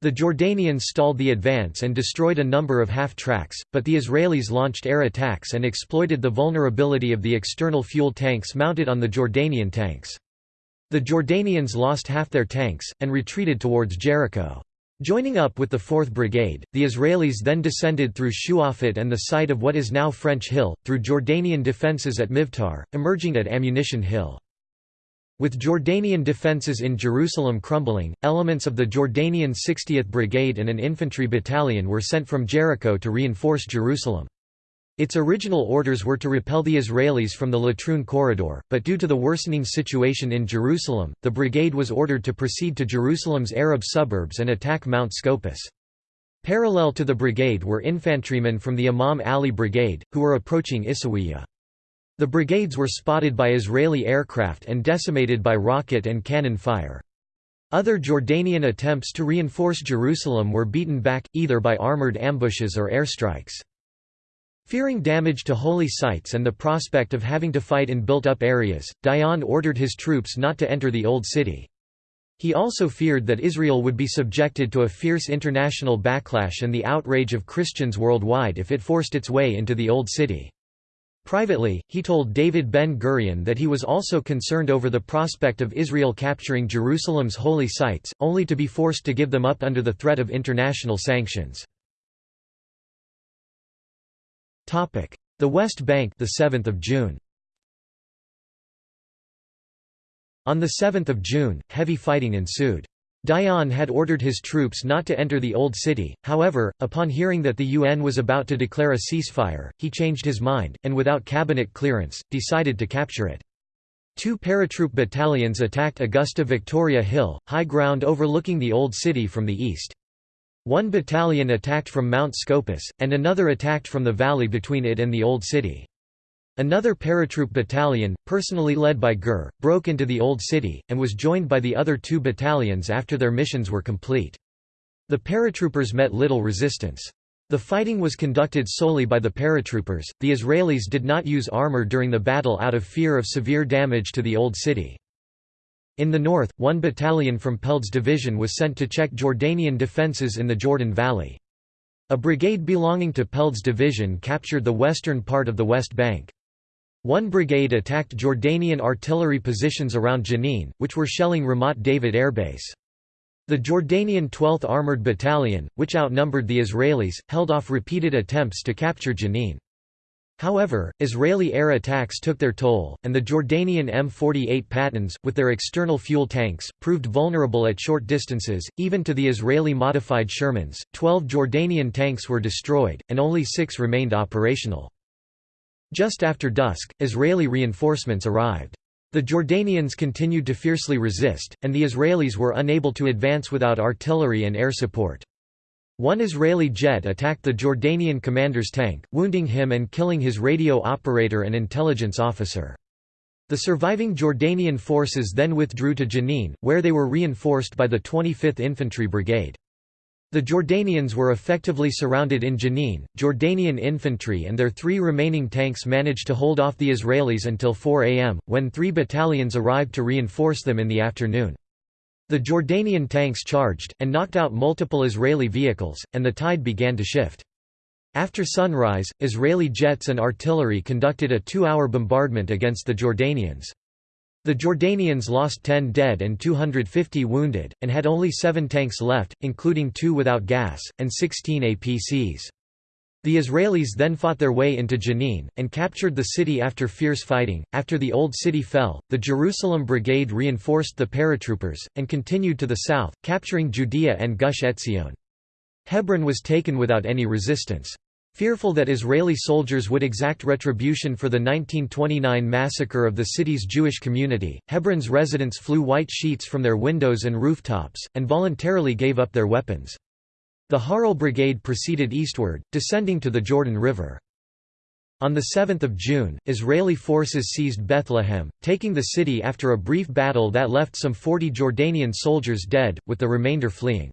The Jordanians stalled the advance and destroyed a number of half-tracks, but the Israelis launched air attacks and exploited the vulnerability of the external fuel tanks mounted on the Jordanian tanks. The Jordanians lost half their tanks, and retreated towards Jericho. Joining up with the 4th Brigade, the Israelis then descended through Shuafat and the site of what is now French Hill, through Jordanian defences at Mivtar, emerging at Ammunition Hill. With Jordanian defences in Jerusalem crumbling, elements of the Jordanian 60th Brigade and an infantry battalion were sent from Jericho to reinforce Jerusalem. Its original orders were to repel the Israelis from the Latrun corridor, but due to the worsening situation in Jerusalem, the brigade was ordered to proceed to Jerusalem's Arab suburbs and attack Mount Scopus. Parallel to the brigade were infantrymen from the Imam Ali Brigade, who were approaching Issawiya. The brigades were spotted by Israeli aircraft and decimated by rocket and cannon fire. Other Jordanian attempts to reinforce Jerusalem were beaten back, either by armored ambushes or airstrikes. Fearing damage to holy sites and the prospect of having to fight in built-up areas, Dayan ordered his troops not to enter the Old City. He also feared that Israel would be subjected to a fierce international backlash and the outrage of Christians worldwide if it forced its way into the Old City. Privately, he told David Ben-Gurion that he was also concerned over the prospect of Israel capturing Jerusalem's holy sites, only to be forced to give them up under the threat of international sanctions. The West Bank the 7th of June On 7 June, heavy fighting ensued. Dayan had ordered his troops not to enter the Old City, however, upon hearing that the UN was about to declare a ceasefire, he changed his mind, and without cabinet clearance, decided to capture it. Two paratroop battalions attacked Augusta Victoria Hill, high ground overlooking the Old City from the east. One battalion attacked from Mount Scopus, and another attacked from the valley between it and the Old City. Another paratroop battalion, personally led by Gur, broke into the Old City, and was joined by the other two battalions after their missions were complete. The paratroopers met little resistance. The fighting was conducted solely by the paratroopers. The Israelis did not use armor during the battle out of fear of severe damage to the Old City. In the north, one battalion from Peled's division was sent to check Jordanian defences in the Jordan Valley. A brigade belonging to Peled's division captured the western part of the West Bank. One brigade attacked Jordanian artillery positions around Jenin, which were shelling Ramat David Air Base. The Jordanian 12th Armored Battalion, which outnumbered the Israelis, held off repeated attempts to capture Jenin. However, Israeli air attacks took their toll, and the Jordanian M48 Pattons, with their external fuel tanks, proved vulnerable at short distances, even to the Israeli modified Shermans. Twelve Jordanian tanks were destroyed, and only six remained operational. Just after dusk, Israeli reinforcements arrived. The Jordanians continued to fiercely resist, and the Israelis were unable to advance without artillery and air support. One Israeli jet attacked the Jordanian commander's tank, wounding him and killing his radio operator and intelligence officer. The surviving Jordanian forces then withdrew to Jenin, where they were reinforced by the 25th Infantry Brigade. The Jordanians were effectively surrounded in Jenin. Jordanian infantry and their three remaining tanks managed to hold off the Israelis until 4 am, when three battalions arrived to reinforce them in the afternoon. The Jordanian tanks charged, and knocked out multiple Israeli vehicles, and the tide began to shift. After sunrise, Israeli jets and artillery conducted a two-hour bombardment against the Jordanians. The Jordanians lost 10 dead and 250 wounded, and had only seven tanks left, including two without gas, and 16 APCs. The Israelis then fought their way into Jenin, and captured the city after fierce fighting. After the Old City fell, the Jerusalem Brigade reinforced the paratroopers, and continued to the south, capturing Judea and Gush Etzion. Hebron was taken without any resistance. Fearful that Israeli soldiers would exact retribution for the 1929 massacre of the city's Jewish community, Hebron's residents flew white sheets from their windows and rooftops, and voluntarily gave up their weapons. The Harel Brigade proceeded eastward, descending to the Jordan River. On 7 June, Israeli forces seized Bethlehem, taking the city after a brief battle that left some 40 Jordanian soldiers dead, with the remainder fleeing.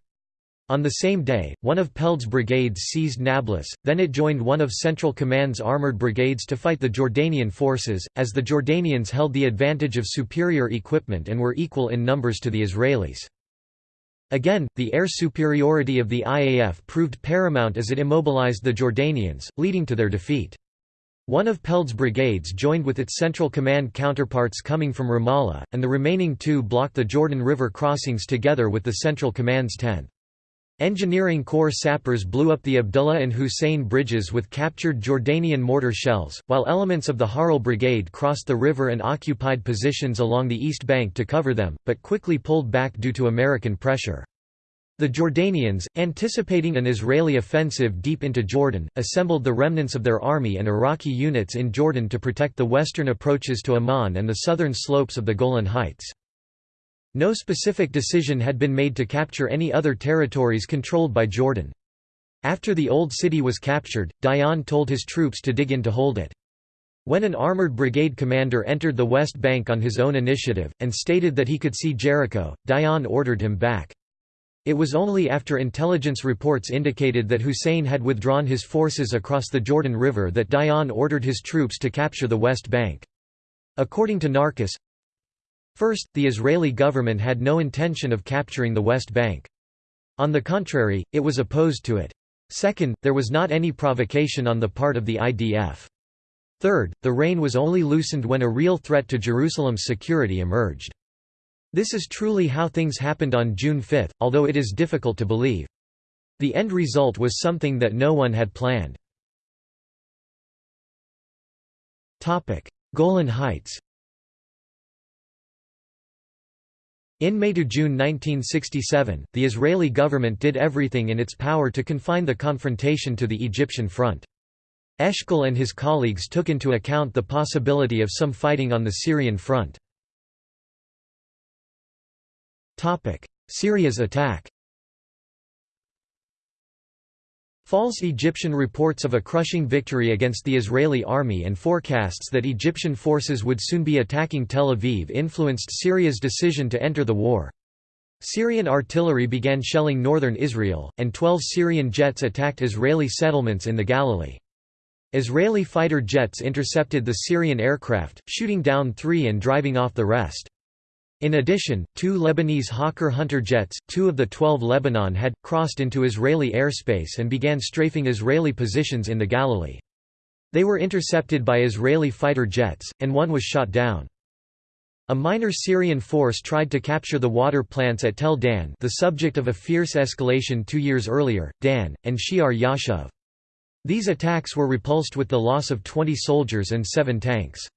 On the same day, one of Peled's brigades seized Nablus, then it joined one of Central Command's armored brigades to fight the Jordanian forces, as the Jordanians held the advantage of superior equipment and were equal in numbers to the Israelis. Again, the air superiority of the IAF proved paramount as it immobilized the Jordanians, leading to their defeat. One of Peled's brigades joined with its Central Command counterparts coming from Ramallah, and the remaining two blocked the Jordan River crossings together with the Central Command's 10th. Engineering Corps sappers blew up the Abdullah and Hussein bridges with captured Jordanian mortar shells, while elements of the Harel Brigade crossed the river and occupied positions along the east bank to cover them, but quickly pulled back due to American pressure. The Jordanians, anticipating an Israeli offensive deep into Jordan, assembled the remnants of their army and Iraqi units in Jordan to protect the western approaches to Amman and the southern slopes of the Golan Heights. No specific decision had been made to capture any other territories controlled by Jordan. After the Old City was captured, Dayan told his troops to dig in to hold it. When an armored brigade commander entered the West Bank on his own initiative, and stated that he could see Jericho, Dayan ordered him back. It was only after intelligence reports indicated that Hussein had withdrawn his forces across the Jordan River that Dayan ordered his troops to capture the West Bank. According to Narkis, First, the Israeli government had no intention of capturing the West Bank. On the contrary, it was opposed to it. Second, there was not any provocation on the part of the IDF. Third, the rein was only loosened when a real threat to Jerusalem's security emerged. This is truly how things happened on June 5, although it is difficult to believe. The end result was something that no one had planned. Golan Heights In May to June 1967, the Israeli government did everything in its power to confine the confrontation to the Egyptian front. Eshkol and his colleagues took into account the possibility of some fighting on the Syrian front. Syria's attack False Egyptian reports of a crushing victory against the Israeli army and forecasts that Egyptian forces would soon be attacking Tel Aviv influenced Syria's decision to enter the war. Syrian artillery began shelling northern Israel, and 12 Syrian jets attacked Israeli settlements in the Galilee. Israeli fighter jets intercepted the Syrian aircraft, shooting down three and driving off the rest. In addition, two Lebanese Hawker Hunter jets, two of the 12 Lebanon had, crossed into Israeli airspace and began strafing Israeli positions in the Galilee. They were intercepted by Israeli fighter jets, and one was shot down. A minor Syrian force tried to capture the water plants at Tel Dan the subject of a fierce escalation two years earlier, Dan, and Shear Yashuv. These attacks were repulsed with the loss of 20 soldiers and seven tanks.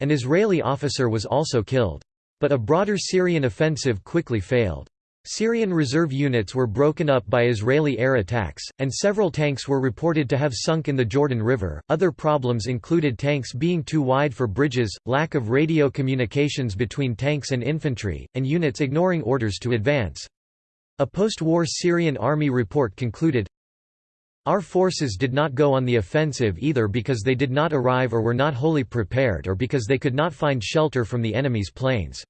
An Israeli officer was also killed. But a broader Syrian offensive quickly failed. Syrian reserve units were broken up by Israeli air attacks, and several tanks were reported to have sunk in the Jordan River. Other problems included tanks being too wide for bridges, lack of radio communications between tanks and infantry, and units ignoring orders to advance. A post-war Syrian army report concluded, Our forces did not go on the offensive either because they did not arrive or were not wholly prepared or because they could not find shelter from the enemy's planes.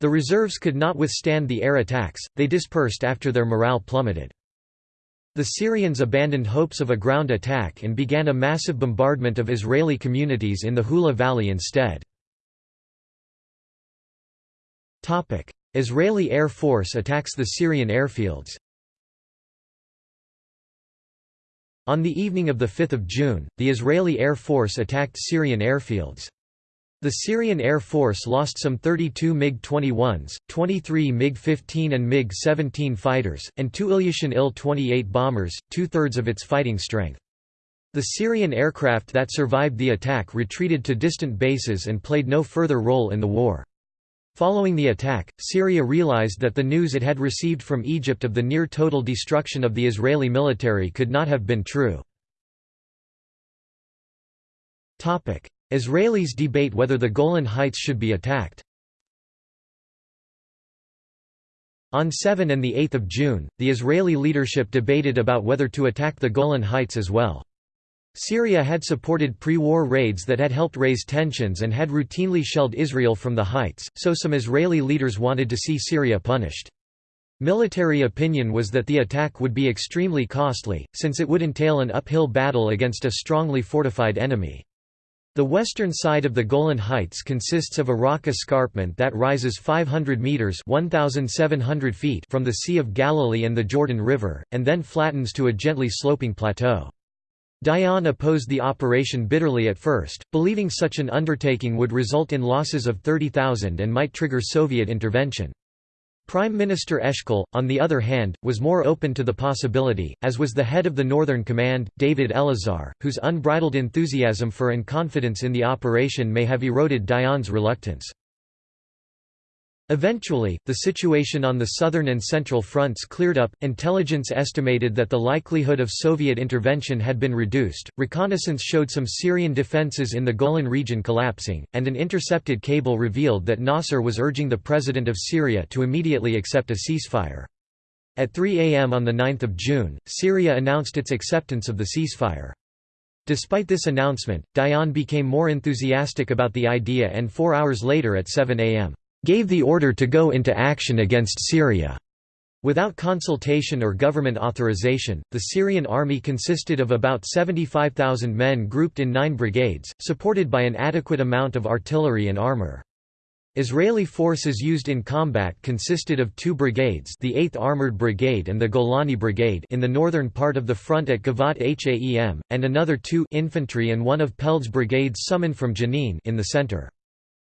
The reserves could not withstand the air attacks, they dispersed after their morale plummeted. The Syrians abandoned hopes of a ground attack and began a massive bombardment of Israeli communities in the Hula Valley instead. Israeli Air Force attacks the Syrian airfields On the evening of 5 June, the Israeli Air Force attacked Syrian airfields. The Syrian Air Force lost some 32 MiG-21s, 23 MiG-15 and MiG-17 fighters, and two Ilyushin Il-28 bombers, two-thirds of its fighting strength. The Syrian aircraft that survived the attack retreated to distant bases and played no further role in the war. Following the attack, Syria realized that the news it had received from Egypt of the near-total destruction of the Israeli military could not have been true. Israelis debate whether the Golan Heights should be attacked. On 7 and 8 June, the Israeli leadership debated about whether to attack the Golan Heights as well. Syria had supported pre-war raids that had helped raise tensions and had routinely shelled Israel from the heights, so some Israeli leaders wanted to see Syria punished. Military opinion was that the attack would be extremely costly, since it would entail an uphill battle against a strongly fortified enemy. The western side of the Golan Heights consists of a rock escarpment that rises 500 meters (1700 feet) from the Sea of Galilee and the Jordan River, and then flattens to a gently sloping plateau. Dayan opposed the operation bitterly at first, believing such an undertaking would result in losses of 30,000 and might trigger Soviet intervention. Prime Minister Eshkol, on the other hand, was more open to the possibility, as was the head of the Northern Command, David Elazar, whose unbridled enthusiasm for and confidence in the operation may have eroded Dayan's reluctance. Eventually, the situation on the southern and central fronts cleared up. Intelligence estimated that the likelihood of Soviet intervention had been reduced. Reconnaissance showed some Syrian defenses in the Golan region collapsing, and an intercepted cable revealed that Nasser was urging the president of Syria to immediately accept a ceasefire. At 3 a.m. on 9 June, Syria announced its acceptance of the ceasefire. Despite this announcement, Dayan became more enthusiastic about the idea and four hours later at 7 a.m gave the order to go into action against Syria. Without consultation or government authorization, the Syrian army consisted of about 75,000 men grouped in nine brigades, supported by an adequate amount of artillery and armor. Israeli forces used in combat consisted of two brigades the 8th Armored Brigade and the Golani Brigade in the northern part of the front at Givat HaEm, and another two infantry and one of Peled's brigades summoned from Jenin in the center.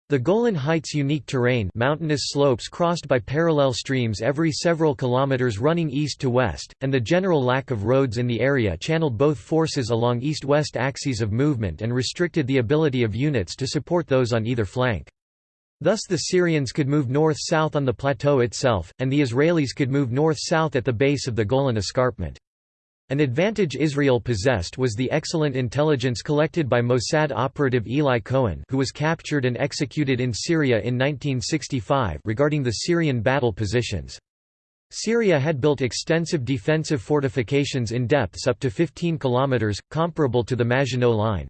The Golan Heights' unique terrain mountainous slopes crossed by parallel streams every several kilometers running east to west, and the general lack of roads in the area channeled both forces along east-west axes of movement and restricted the ability of units to support those on either flank. Thus the Syrians could move north-south on the plateau itself, and the Israelis could move north-south at the base of the Golan Escarpment. An advantage Israel possessed was the excellent intelligence collected by Mossad operative Eli Cohen who was captured and executed in Syria in 1965 regarding the Syrian battle positions. Syria had built extensive defensive fortifications in depths up to 15 kilometers, comparable to the Maginot Line.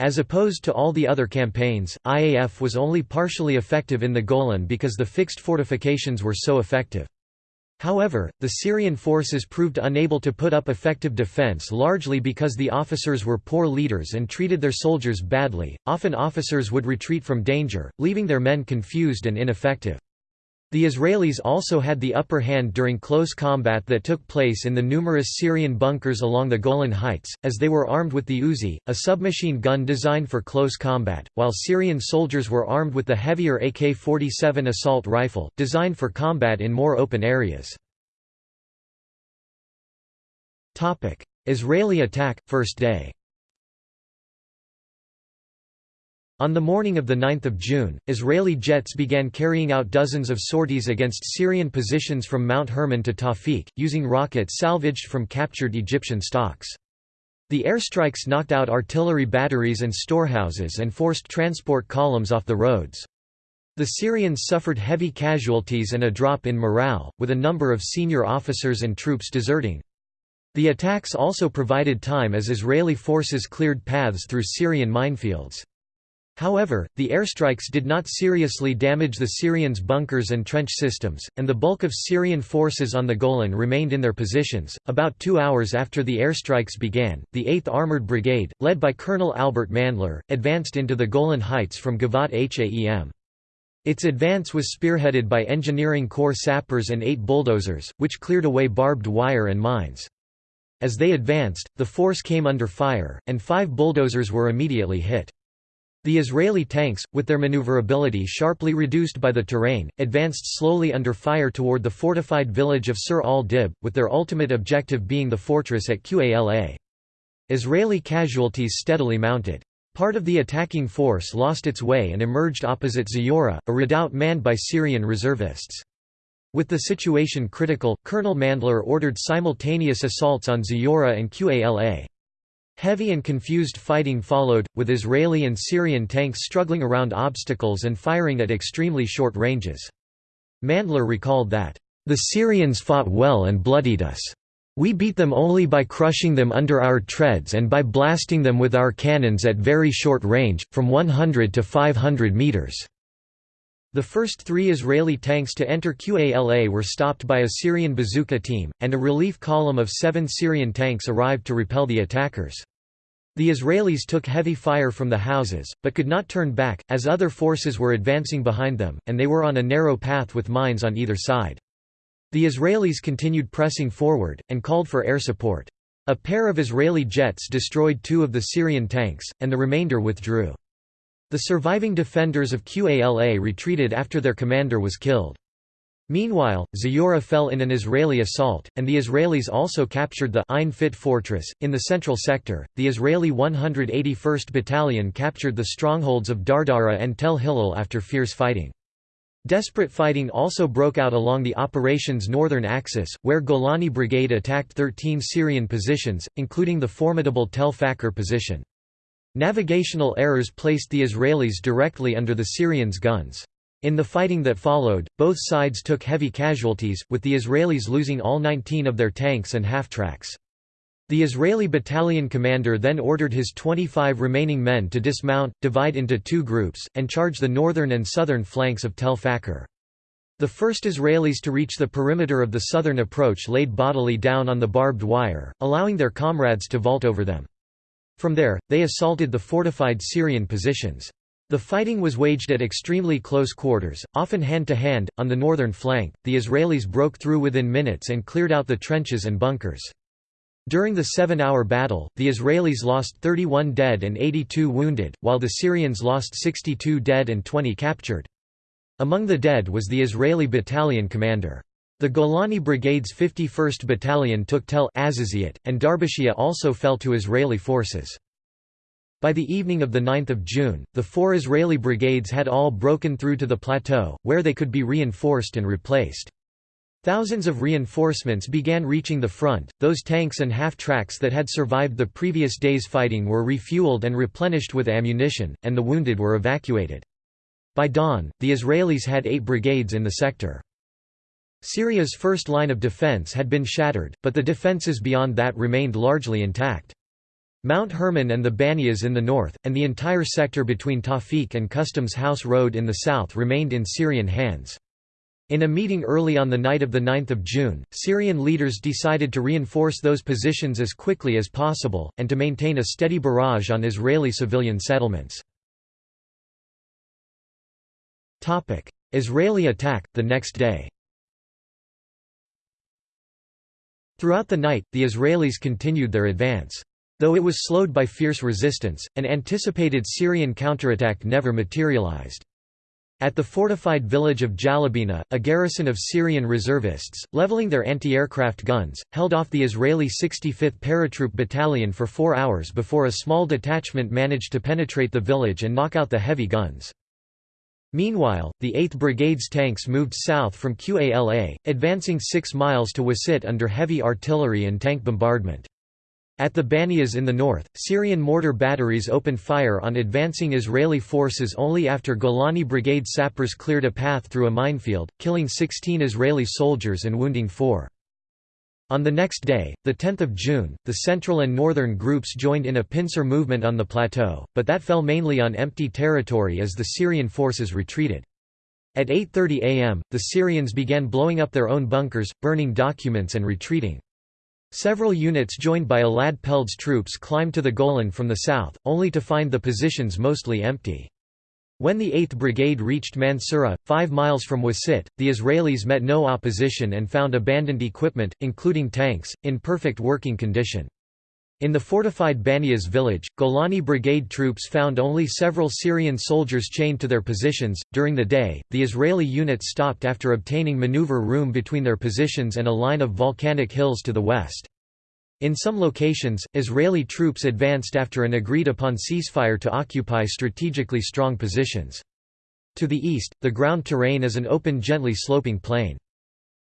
As opposed to all the other campaigns, IAF was only partially effective in the Golan because the fixed fortifications were so effective. However, the Syrian forces proved unable to put up effective defense largely because the officers were poor leaders and treated their soldiers badly. Often officers would retreat from danger, leaving their men confused and ineffective. The Israelis also had the upper hand during close combat that took place in the numerous Syrian bunkers along the Golan Heights, as they were armed with the Uzi, a submachine gun designed for close combat, while Syrian soldiers were armed with the heavier AK-47 assault rifle, designed for combat in more open areas. Israeli attack, first day On the morning of 9 June, Israeli jets began carrying out dozens of sorties against Syrian positions from Mount Hermon to Tawfiq, using rockets salvaged from captured Egyptian stocks. The airstrikes knocked out artillery batteries and storehouses and forced transport columns off the roads. The Syrians suffered heavy casualties and a drop in morale, with a number of senior officers and troops deserting. The attacks also provided time as Israeli forces cleared paths through Syrian minefields. However, the airstrikes did not seriously damage the Syrians' bunkers and trench systems, and the bulk of Syrian forces on the Golan remained in their positions. About two hours after the airstrikes began, the 8th Armored Brigade, led by Colonel Albert Mandler, advanced into the Golan Heights from Givat HaEm. Its advance was spearheaded by Engineering Corps sappers and eight bulldozers, which cleared away barbed wire and mines. As they advanced, the force came under fire, and five bulldozers were immediately hit. The Israeli tanks, with their maneuverability sharply reduced by the terrain, advanced slowly under fire toward the fortified village of Sur al-Dib, with their ultimate objective being the fortress at Qala. Israeli casualties steadily mounted. Part of the attacking force lost its way and emerged opposite Zayura, a redoubt manned by Syrian reservists. With the situation critical, Colonel Mandler ordered simultaneous assaults on Zayura and Qala. Heavy and confused fighting followed, with Israeli and Syrian tanks struggling around obstacles and firing at extremely short ranges. Mandler recalled that, "...the Syrians fought well and bloodied us. We beat them only by crushing them under our treads and by blasting them with our cannons at very short range, from 100 to 500 meters." The first three Israeli tanks to enter Qala were stopped by a Syrian bazooka team, and a relief column of seven Syrian tanks arrived to repel the attackers. The Israelis took heavy fire from the houses, but could not turn back, as other forces were advancing behind them, and they were on a narrow path with mines on either side. The Israelis continued pressing forward, and called for air support. A pair of Israeli jets destroyed two of the Syrian tanks, and the remainder withdrew. The surviving defenders of Qala retreated after their commander was killed. Meanwhile, Zayura fell in an Israeli assault, and the Israelis also captured the Ain Fit fortress. In the central sector, the Israeli 181st Battalion captured the strongholds of Dardara and Tel Hilal after fierce fighting. Desperate fighting also broke out along the operation's northern axis, where Golani Brigade attacked 13 Syrian positions, including the formidable Tel Fakr position. Navigational errors placed the Israelis directly under the Syrians' guns. In the fighting that followed, both sides took heavy casualties, with the Israelis losing all 19 of their tanks and half-tracks. The Israeli battalion commander then ordered his 25 remaining men to dismount, divide into two groups, and charge the northern and southern flanks of Tel Fakr. The first Israelis to reach the perimeter of the southern approach laid bodily down on the barbed wire, allowing their comrades to vault over them. From there, they assaulted the fortified Syrian positions. The fighting was waged at extremely close quarters, often hand-to-hand. On the northern flank, the Israelis broke through within minutes and cleared out the trenches and bunkers. During the seven-hour battle, the Israelis lost 31 dead and 82 wounded, while the Syrians lost 62 dead and 20 captured. Among the dead was the Israeli battalion commander. The Golani Brigade's 51st Battalion took Tel Azaziyat, and Darbashia also fell to Israeli forces. By the evening of 9 June, the four Israeli brigades had all broken through to the plateau, where they could be reinforced and replaced. Thousands of reinforcements began reaching the front, those tanks and half-tracks that had survived the previous day's fighting were refueled and replenished with ammunition, and the wounded were evacuated. By dawn, the Israelis had eight brigades in the sector. Syria's first line of defense had been shattered, but the defenses beyond that remained largely intact. Mount Hermon and the Banias in the north, and the entire sector between Tawfiq and Customs House Road in the south remained in Syrian hands. In a meeting early on the night of 9 June, Syrian leaders decided to reinforce those positions as quickly as possible, and to maintain a steady barrage on Israeli civilian settlements. Israeli attack, the next day Throughout the night, the Israelis continued their advance. Though it was slowed by fierce resistance, an anticipated Syrian counterattack never materialized. At the fortified village of Jalabina, a garrison of Syrian reservists, leveling their anti-aircraft guns, held off the Israeli 65th Paratroop Battalion for four hours before a small detachment managed to penetrate the village and knock out the heavy guns. Meanwhile, the 8th Brigade's tanks moved south from Qala, advancing 6 miles to Wasit under heavy artillery and tank bombardment. At the Banias in the north, Syrian mortar batteries opened fire on advancing Israeli forces only after Golani Brigade sappers cleared a path through a minefield, killing 16 Israeli soldiers and wounding four. On the next day, 10 June, the central and northern groups joined in a pincer movement on the plateau, but that fell mainly on empty territory as the Syrian forces retreated. At 8.30 am, the Syrians began blowing up their own bunkers, burning documents and retreating. Several units joined by Elad Peled's troops climbed to the Golan from the south, only to find the positions mostly empty. When the 8th Brigade reached Mansura, five miles from Wasit, the Israelis met no opposition and found abandoned equipment, including tanks, in perfect working condition. In the fortified Banias village, Golani Brigade troops found only several Syrian soldiers chained to their positions. During the day, the Israeli units stopped after obtaining maneuver room between their positions and a line of volcanic hills to the west. In some locations, Israeli troops advanced after an agreed upon ceasefire to occupy strategically strong positions. To the east, the ground terrain is an open gently sloping plain.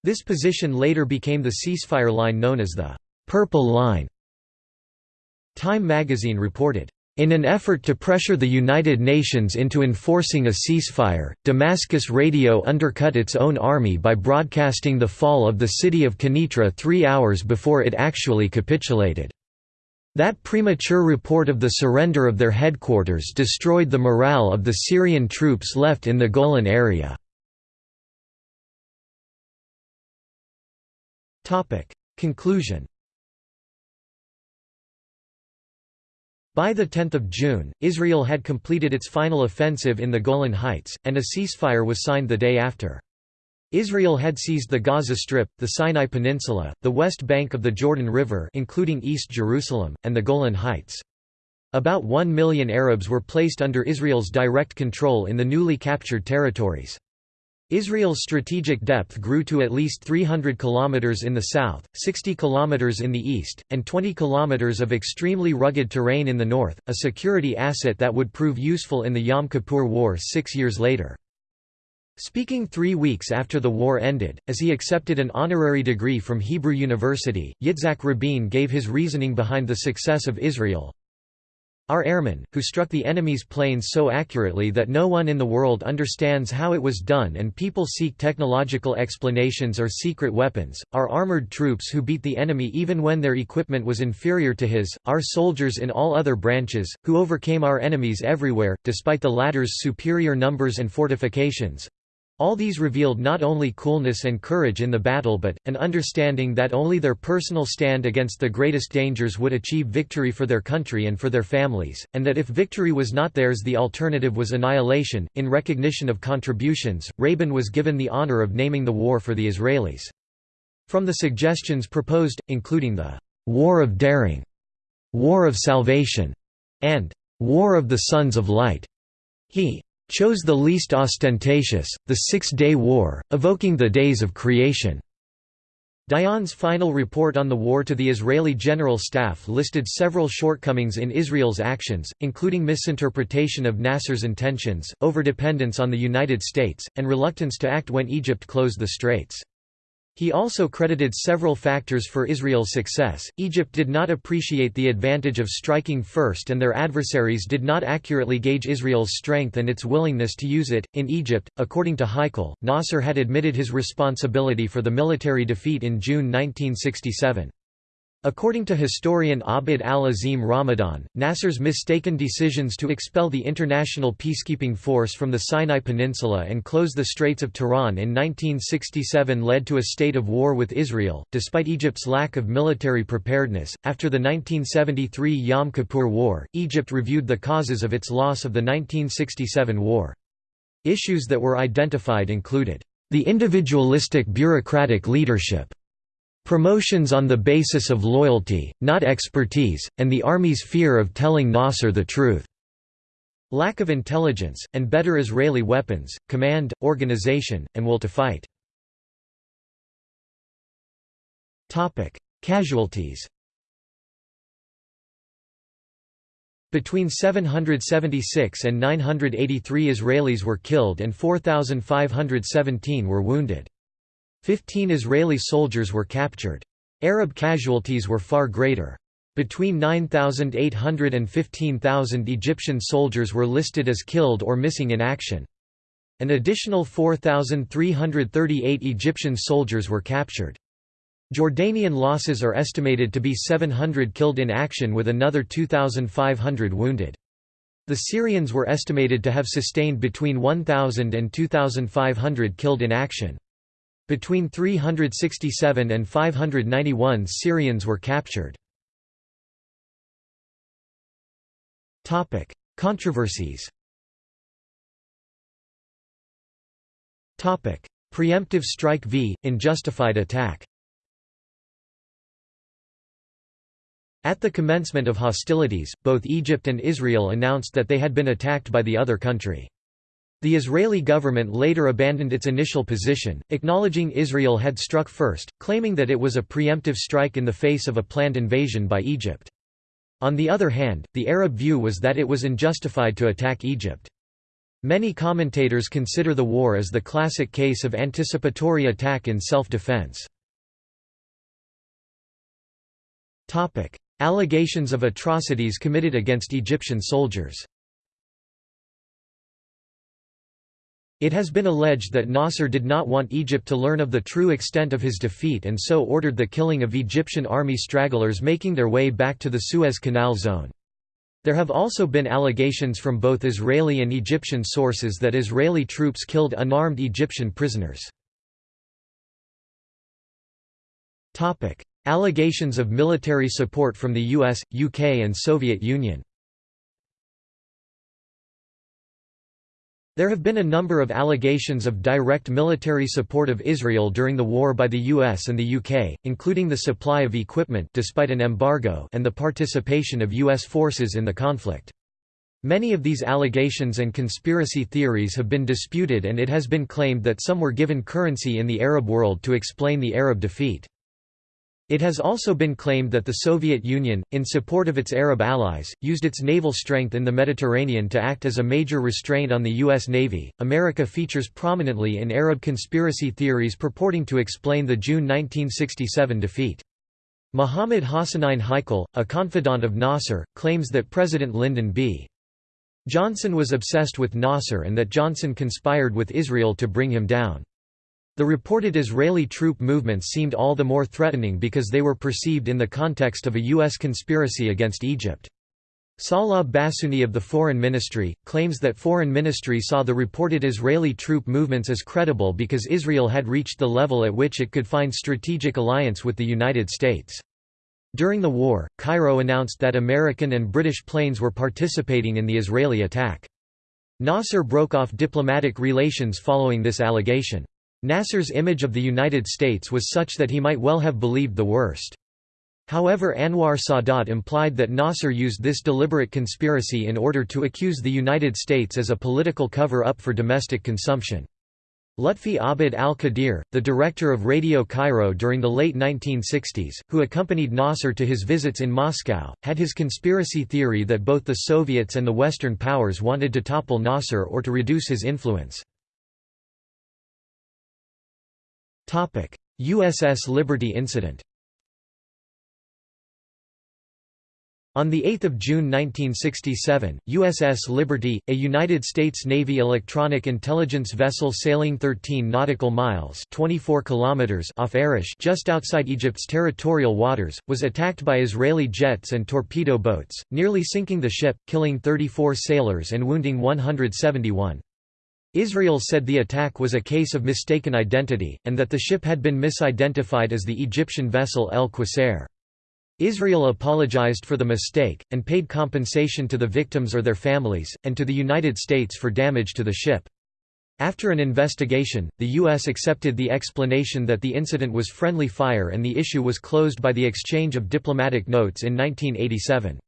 This position later became the ceasefire line known as the «Purple Line». Time magazine reported, in an effort to pressure the United Nations into enforcing a ceasefire, Damascus Radio undercut its own army by broadcasting the fall of the city of Quneitra three hours before it actually capitulated. That premature report of the surrender of their headquarters destroyed the morale of the Syrian troops left in the Golan area. Conclusion By 10 June, Israel had completed its final offensive in the Golan Heights, and a ceasefire was signed the day after. Israel had seized the Gaza Strip, the Sinai Peninsula, the west bank of the Jordan River including East Jerusalem, and the Golan Heights. About one million Arabs were placed under Israel's direct control in the newly captured territories. Israel's strategic depth grew to at least 300 kilometers in the south, 60 kilometers in the east, and 20 kilometers of extremely rugged terrain in the north, a security asset that would prove useful in the Yom Kippur War six years later. Speaking three weeks after the war ended, as he accepted an honorary degree from Hebrew University, Yitzhak Rabin gave his reasoning behind the success of Israel. Our airmen, who struck the enemy's planes so accurately that no one in the world understands how it was done and people seek technological explanations or secret weapons, our armored troops who beat the enemy even when their equipment was inferior to his, our soldiers in all other branches, who overcame our enemies everywhere, despite the latter's superior numbers and fortifications, all these revealed not only coolness and courage in the battle but, an understanding that only their personal stand against the greatest dangers would achieve victory for their country and for their families, and that if victory was not theirs the alternative was annihilation. In recognition of contributions, Rabin was given the honor of naming the war for the Israelis. From the suggestions proposed, including the «War of Daring», «War of Salvation», and «War of the Sons of Light», he chose the least ostentatious, the Six-Day War, evoking the days of creation. Dayan's final report on the war to the Israeli General Staff listed several shortcomings in Israel's actions, including misinterpretation of Nasser's intentions, overdependence on the United States, and reluctance to act when Egypt closed the straits. He also credited several factors for Israel's success. Egypt did not appreciate the advantage of striking first, and their adversaries did not accurately gauge Israel's strength and its willingness to use it. In Egypt, according to Heikal, Nasser had admitted his responsibility for the military defeat in June 1967. According to historian Abd al-Azim Ramadan, Nasser's mistaken decisions to expel the international peacekeeping force from the Sinai Peninsula and close the Straits of Tiran in 1967 led to a state of war with Israel, despite Egypt's lack of military preparedness. After the 1973 Yom Kippur War, Egypt reviewed the causes of its loss of the 1967 war. Issues that were identified included the individualistic bureaucratic leadership Promotions on the basis of loyalty, not expertise, and the army's fear of telling Nasser the truth. Lack of intelligence, and better Israeli weapons, command, organization, and will to fight. Casualties Between 776 and 983 Israelis were killed and 4,517 were wounded. Fifteen Israeli soldiers were captured. Arab casualties were far greater. Between 9,800 and 15,000 Egyptian soldiers were listed as killed or missing in action. An additional 4,338 Egyptian soldiers were captured. Jordanian losses are estimated to be 700 killed in action with another 2,500 wounded. The Syrians were estimated to have sustained between 1,000 and 2,500 killed in action. Between 367 and 591 Syrians were captured. Controversies Preemptive strike v. Unjustified attack At the commencement of hostilities, both Egypt and Israel announced that they had been attacked by the other country. The Israeli government later abandoned its initial position, acknowledging Israel had struck first, claiming that it was a preemptive strike in the face of a planned invasion by Egypt. On the other hand, the Arab view was that it was unjustified to attack Egypt. Many commentators consider the war as the classic case of anticipatory attack in self-defense. Allegations of atrocities committed against Egyptian soldiers It has been alleged that Nasser did not want Egypt to learn of the true extent of his defeat and so ordered the killing of Egyptian army stragglers making their way back to the Suez Canal zone. There have also been allegations from both Israeli and Egyptian sources that Israeli troops killed unarmed Egyptian prisoners. Allegations of military support from the US, UK and Soviet Union There have been a number of allegations of direct military support of Israel during the war by the US and the UK, including the supply of equipment despite an embargo and the participation of US forces in the conflict. Many of these allegations and conspiracy theories have been disputed and it has been claimed that some were given currency in the Arab world to explain the Arab defeat. It has also been claimed that the Soviet Union, in support of its Arab allies, used its naval strength in the Mediterranean to act as a major restraint on the U.S. Navy. America features prominently in Arab conspiracy theories purporting to explain the June 1967 defeat. Mohammed Hassanein Heikal, a confidant of Nasser, claims that President Lyndon B. Johnson was obsessed with Nasser and that Johnson conspired with Israel to bring him down. The reported Israeli troop movements seemed all the more threatening because they were perceived in the context of a U.S. conspiracy against Egypt. Salah Bassouni of the Foreign Ministry, claims that Foreign Ministry saw the reported Israeli troop movements as credible because Israel had reached the level at which it could find strategic alliance with the United States. During the war, Cairo announced that American and British planes were participating in the Israeli attack. Nasser broke off diplomatic relations following this allegation. Nasser's image of the United States was such that he might well have believed the worst. However Anwar Sadat implied that Nasser used this deliberate conspiracy in order to accuse the United States as a political cover-up for domestic consumption. Lutfi Abd al-Qadir, the director of Radio Cairo during the late 1960s, who accompanied Nasser to his visits in Moscow, had his conspiracy theory that both the Soviets and the Western powers wanted to topple Nasser or to reduce his influence. USS Liberty incident On 8 June 1967, USS Liberty, a United States Navy electronic intelligence vessel sailing 13 nautical miles 24 kilometers off Arish just outside Egypt's territorial waters, was attacked by Israeli jets and torpedo boats, nearly sinking the ship, killing 34 sailors and wounding 171. Israel said the attack was a case of mistaken identity, and that the ship had been misidentified as the Egyptian vessel El Qusair. Israel apologized for the mistake, and paid compensation to the victims or their families, and to the United States for damage to the ship. After an investigation, the U.S. accepted the explanation that the incident was friendly fire and the issue was closed by the exchange of diplomatic notes in 1987.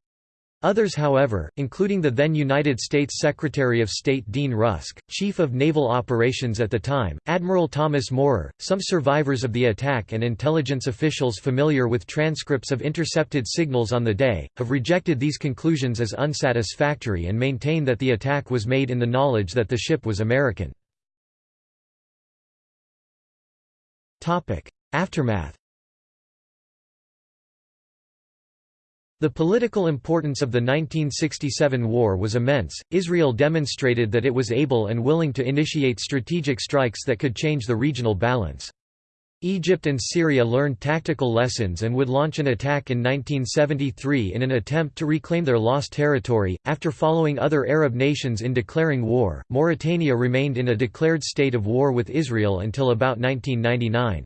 Others however, including the then United States Secretary of State Dean Rusk, Chief of Naval Operations at the time, Admiral Thomas Moorer, some survivors of the attack and intelligence officials familiar with transcripts of intercepted signals on the day, have rejected these conclusions as unsatisfactory and maintain that the attack was made in the knowledge that the ship was American. Aftermath The political importance of the 1967 war was immense. Israel demonstrated that it was able and willing to initiate strategic strikes that could change the regional balance. Egypt and Syria learned tactical lessons and would launch an attack in 1973 in an attempt to reclaim their lost territory. After following other Arab nations in declaring war, Mauritania remained in a declared state of war with Israel until about 1999.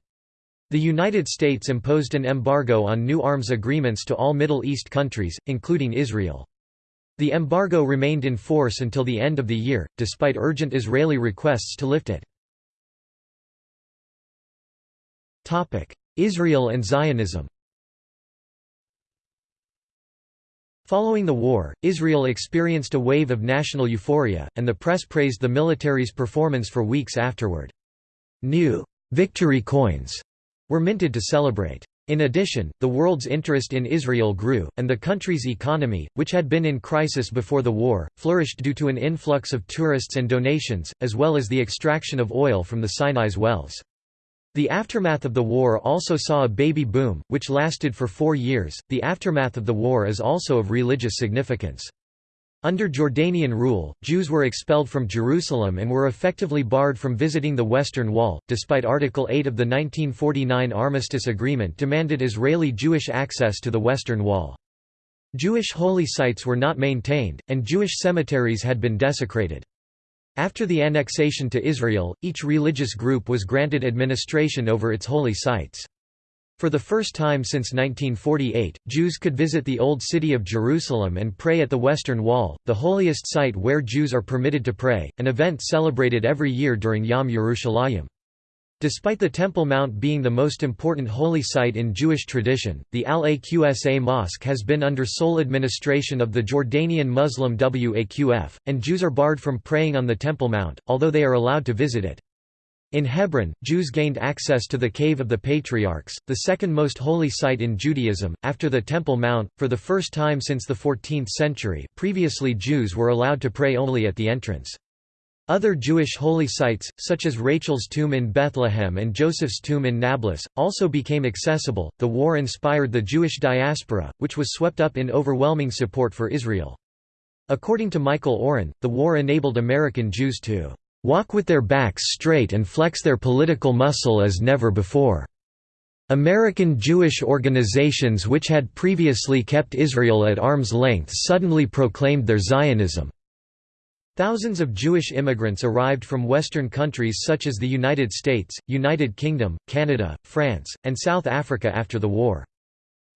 The United States imposed an embargo on new arms agreements to all Middle East countries, including Israel. The embargo remained in force until the end of the year, despite urgent Israeli requests to lift it. Israel and Zionism Following the war, Israel experienced a wave of national euphoria, and the press praised the military's performance for weeks afterward. New victory coins were minted to celebrate. In addition, the world's interest in Israel grew, and the country's economy, which had been in crisis before the war, flourished due to an influx of tourists and donations, as well as the extraction of oil from the Sinai's wells. The aftermath of the war also saw a baby boom, which lasted for four years. The aftermath of the war is also of religious significance. Under Jordanian rule, Jews were expelled from Jerusalem and were effectively barred from visiting the Western Wall, despite Article 8 of the 1949 Armistice Agreement demanded Israeli Jewish access to the Western Wall. Jewish holy sites were not maintained, and Jewish cemeteries had been desecrated. After the annexation to Israel, each religious group was granted administration over its holy sites. For the first time since 1948, Jews could visit the Old City of Jerusalem and pray at the Western Wall, the holiest site where Jews are permitted to pray, an event celebrated every year during Yom Yerushalayim. Despite the Temple Mount being the most important holy site in Jewish tradition, the Al-Aqsa Mosque has been under sole administration of the Jordanian Muslim Waqf, and Jews are barred from praying on the Temple Mount, although they are allowed to visit it. In Hebron, Jews gained access to the Cave of the Patriarchs, the second most holy site in Judaism, after the Temple Mount, for the first time since the 14th century. Previously, Jews were allowed to pray only at the entrance. Other Jewish holy sites, such as Rachel's tomb in Bethlehem and Joseph's tomb in Nablus, also became accessible. The war inspired the Jewish diaspora, which was swept up in overwhelming support for Israel. According to Michael Oren, the war enabled American Jews to walk with their backs straight and flex their political muscle as never before. American Jewish organizations which had previously kept Israel at arm's length suddenly proclaimed their Zionism. Thousands of Jewish immigrants arrived from Western countries such as the United States, United Kingdom, Canada, France, and South Africa after the war.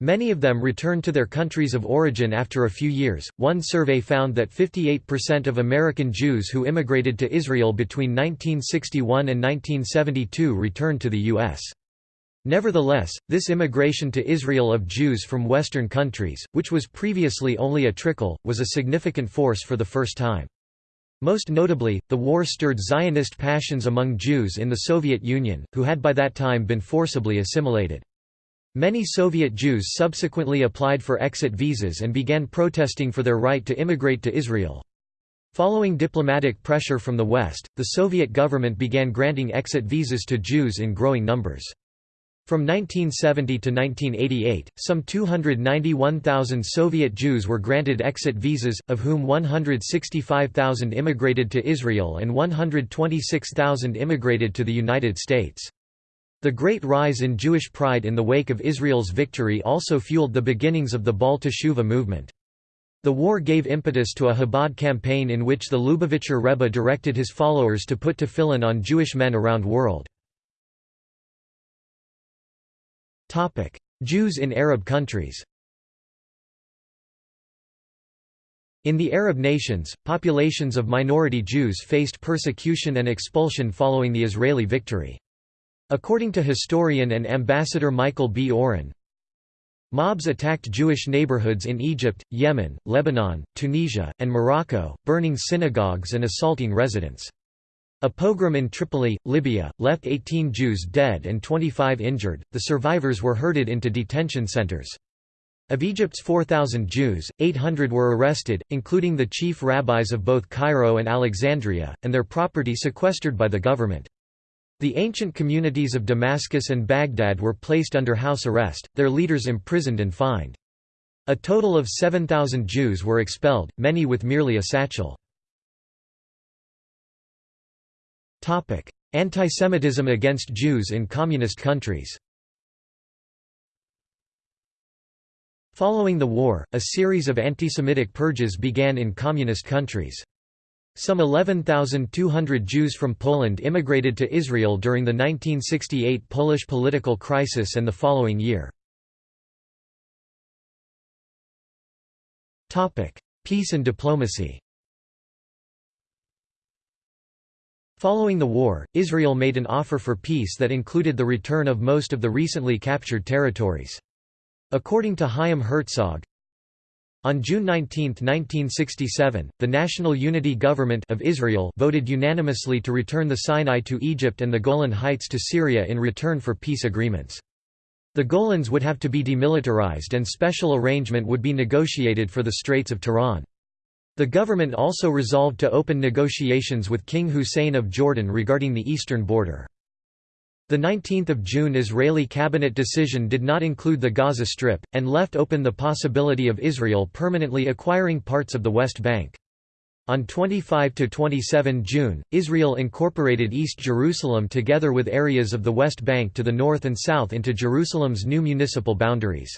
Many of them returned to their countries of origin after a few years. One survey found that 58% of American Jews who immigrated to Israel between 1961 and 1972 returned to the U.S. Nevertheless, this immigration to Israel of Jews from Western countries, which was previously only a trickle, was a significant force for the first time. Most notably, the war stirred Zionist passions among Jews in the Soviet Union, who had by that time been forcibly assimilated. Many Soviet Jews subsequently applied for exit visas and began protesting for their right to immigrate to Israel. Following diplomatic pressure from the West, the Soviet government began granting exit visas to Jews in growing numbers. From 1970 to 1988, some 291,000 Soviet Jews were granted exit visas, of whom 165,000 immigrated to Israel and 126,000 immigrated to the United States. The great rise in Jewish pride in the wake of Israel's victory also fueled the beginnings of the Baal Teshuva movement. The war gave impetus to a Chabad campaign in which the Lubavitcher Rebbe directed his followers to put tefillin on Jewish men around world. Jews in Arab countries In the Arab nations, populations of minority Jews faced persecution and expulsion following the Israeli victory. According to historian and ambassador Michael B. Oren, Mobs attacked Jewish neighborhoods in Egypt, Yemen, Lebanon, Tunisia, and Morocco, burning synagogues and assaulting residents. A pogrom in Tripoli, Libya, left 18 Jews dead and 25 injured. The survivors were herded into detention centers. Of Egypt's 4,000 Jews, 800 were arrested, including the chief rabbis of both Cairo and Alexandria, and their property sequestered by the government. The ancient communities of Damascus and Baghdad were placed under house arrest, their leaders imprisoned and fined. A total of 7,000 Jews were expelled, many with merely a satchel. Antisemitism against Jews in communist countries Following the war, a series of antisemitic purges began in communist countries. Some 11,200 Jews from Poland immigrated to Israel during the 1968 Polish political crisis and the following year. Peace and diplomacy Following the war, Israel made an offer for peace that included the return of most of the recently captured territories. According to Chaim Herzog, on June 19, 1967, the National Unity Government of Israel voted unanimously to return the Sinai to Egypt and the Golan Heights to Syria in return for peace agreements. The Golans would have to be demilitarized and special arrangement would be negotiated for the Straits of Tiran. The government also resolved to open negotiations with King Hussein of Jordan regarding the eastern border. The 19th of June Israeli cabinet decision did not include the Gaza Strip, and left open the possibility of Israel permanently acquiring parts of the West Bank. On 25–27 June, Israel incorporated East Jerusalem together with areas of the West Bank to the north and south into Jerusalem's new municipal boundaries.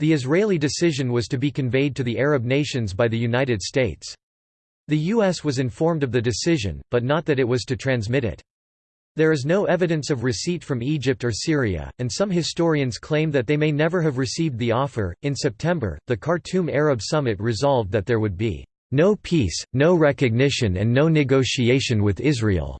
The Israeli decision was to be conveyed to the Arab nations by the United States. The U.S. was informed of the decision, but not that it was to transmit it. There is no evidence of receipt from Egypt or Syria, and some historians claim that they may never have received the offer. In September, the Khartoum Arab Summit resolved that there would be no peace, no recognition, and no negotiation with Israel.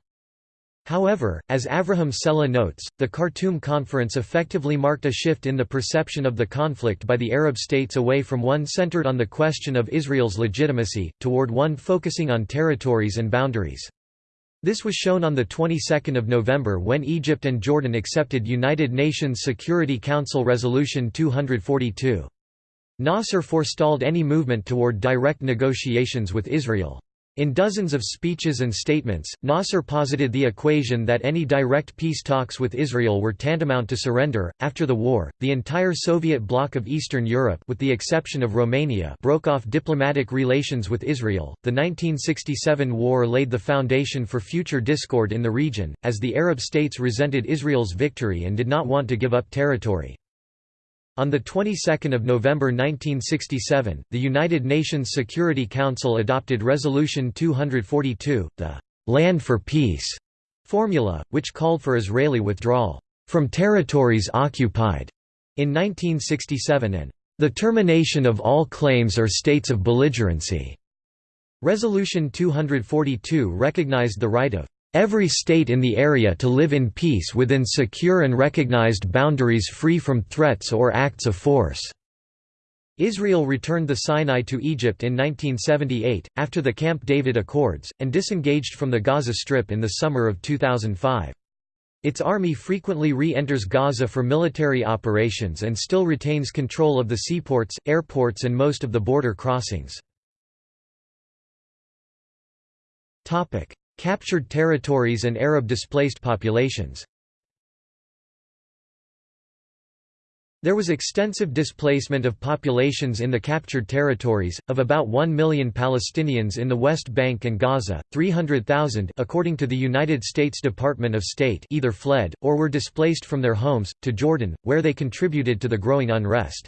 However, as Avraham Sella notes, the Khartoum Conference effectively marked a shift in the perception of the conflict by the Arab states away from one centered on the question of Israel's legitimacy, toward one focusing on territories and boundaries. This was shown on the 22nd of November when Egypt and Jordan accepted United Nations Security Council Resolution 242. Nasser forestalled any movement toward direct negotiations with Israel. In dozens of speeches and statements, Nasser posited the equation that any direct peace talks with Israel were tantamount to surrender. After the war, the entire Soviet bloc of Eastern Europe, with the exception of Romania, broke off diplomatic relations with Israel. The 1967 war laid the foundation for future discord in the region, as the Arab states resented Israel's victory and did not want to give up territory. On the 22nd of November 1967, the United Nations Security Council adopted Resolution 242, the "'Land for Peace' formula, which called for Israeli withdrawal "'from territories occupied' in 1967 and "'the termination of all claims or states of belligerency'". Resolution 242 recognized the right of every state in the area to live in peace within secure and recognized boundaries free from threats or acts of force." Israel returned the Sinai to Egypt in 1978, after the Camp David Accords, and disengaged from the Gaza Strip in the summer of 2005. Its army frequently re-enters Gaza for military operations and still retains control of the seaports, airports and most of the border crossings. Captured territories and Arab displaced populations There was extensive displacement of populations in the captured territories, of about 1 million Palestinians in the West Bank and Gaza, 300,000 according to the United States Department of State either fled, or were displaced from their homes, to Jordan, where they contributed to the growing unrest.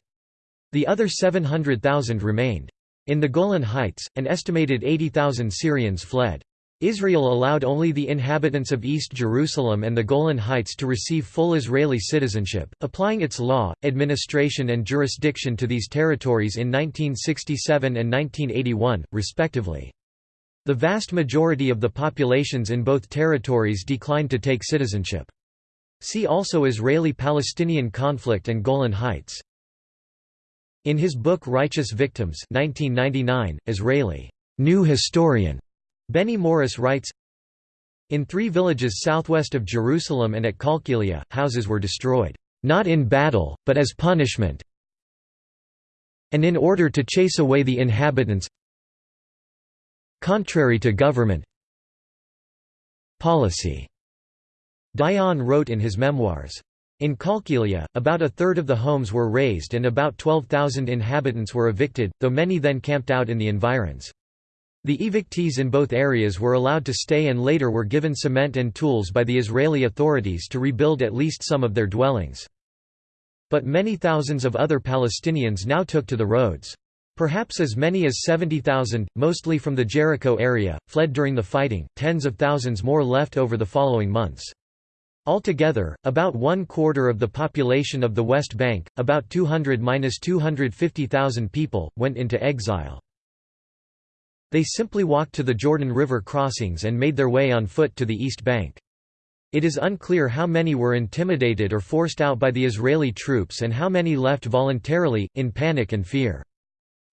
The other 700,000 remained. In the Golan Heights, an estimated 80,000 Syrians fled. Israel allowed only the inhabitants of East Jerusalem and the Golan Heights to receive full Israeli citizenship, applying its law, administration and jurisdiction to these territories in 1967 and 1981, respectively. The vast majority of the populations in both territories declined to take citizenship. See also Israeli-Palestinian conflict and Golan Heights. In his book Righteous Victims 1999, Israeli New Historian Benny Morris writes, In three villages southwest of Jerusalem and at Qalqilia, houses were destroyed, not in battle, but as punishment, and in order to chase away the inhabitants contrary to government policy. Dayan wrote in his memoirs. In Qalqilia, about a third of the homes were razed and about 12,000 inhabitants were evicted, though many then camped out in the environs. The evictees in both areas were allowed to stay and later were given cement and tools by the Israeli authorities to rebuild at least some of their dwellings. But many thousands of other Palestinians now took to the roads. Perhaps as many as 70,000, mostly from the Jericho area, fled during the fighting, tens of thousands more left over the following months. Altogether, about one quarter of the population of the West Bank, about 200–250,000 people, went into exile. They simply walked to the Jordan River crossings and made their way on foot to the East Bank. It is unclear how many were intimidated or forced out by the Israeli troops and how many left voluntarily, in panic and fear.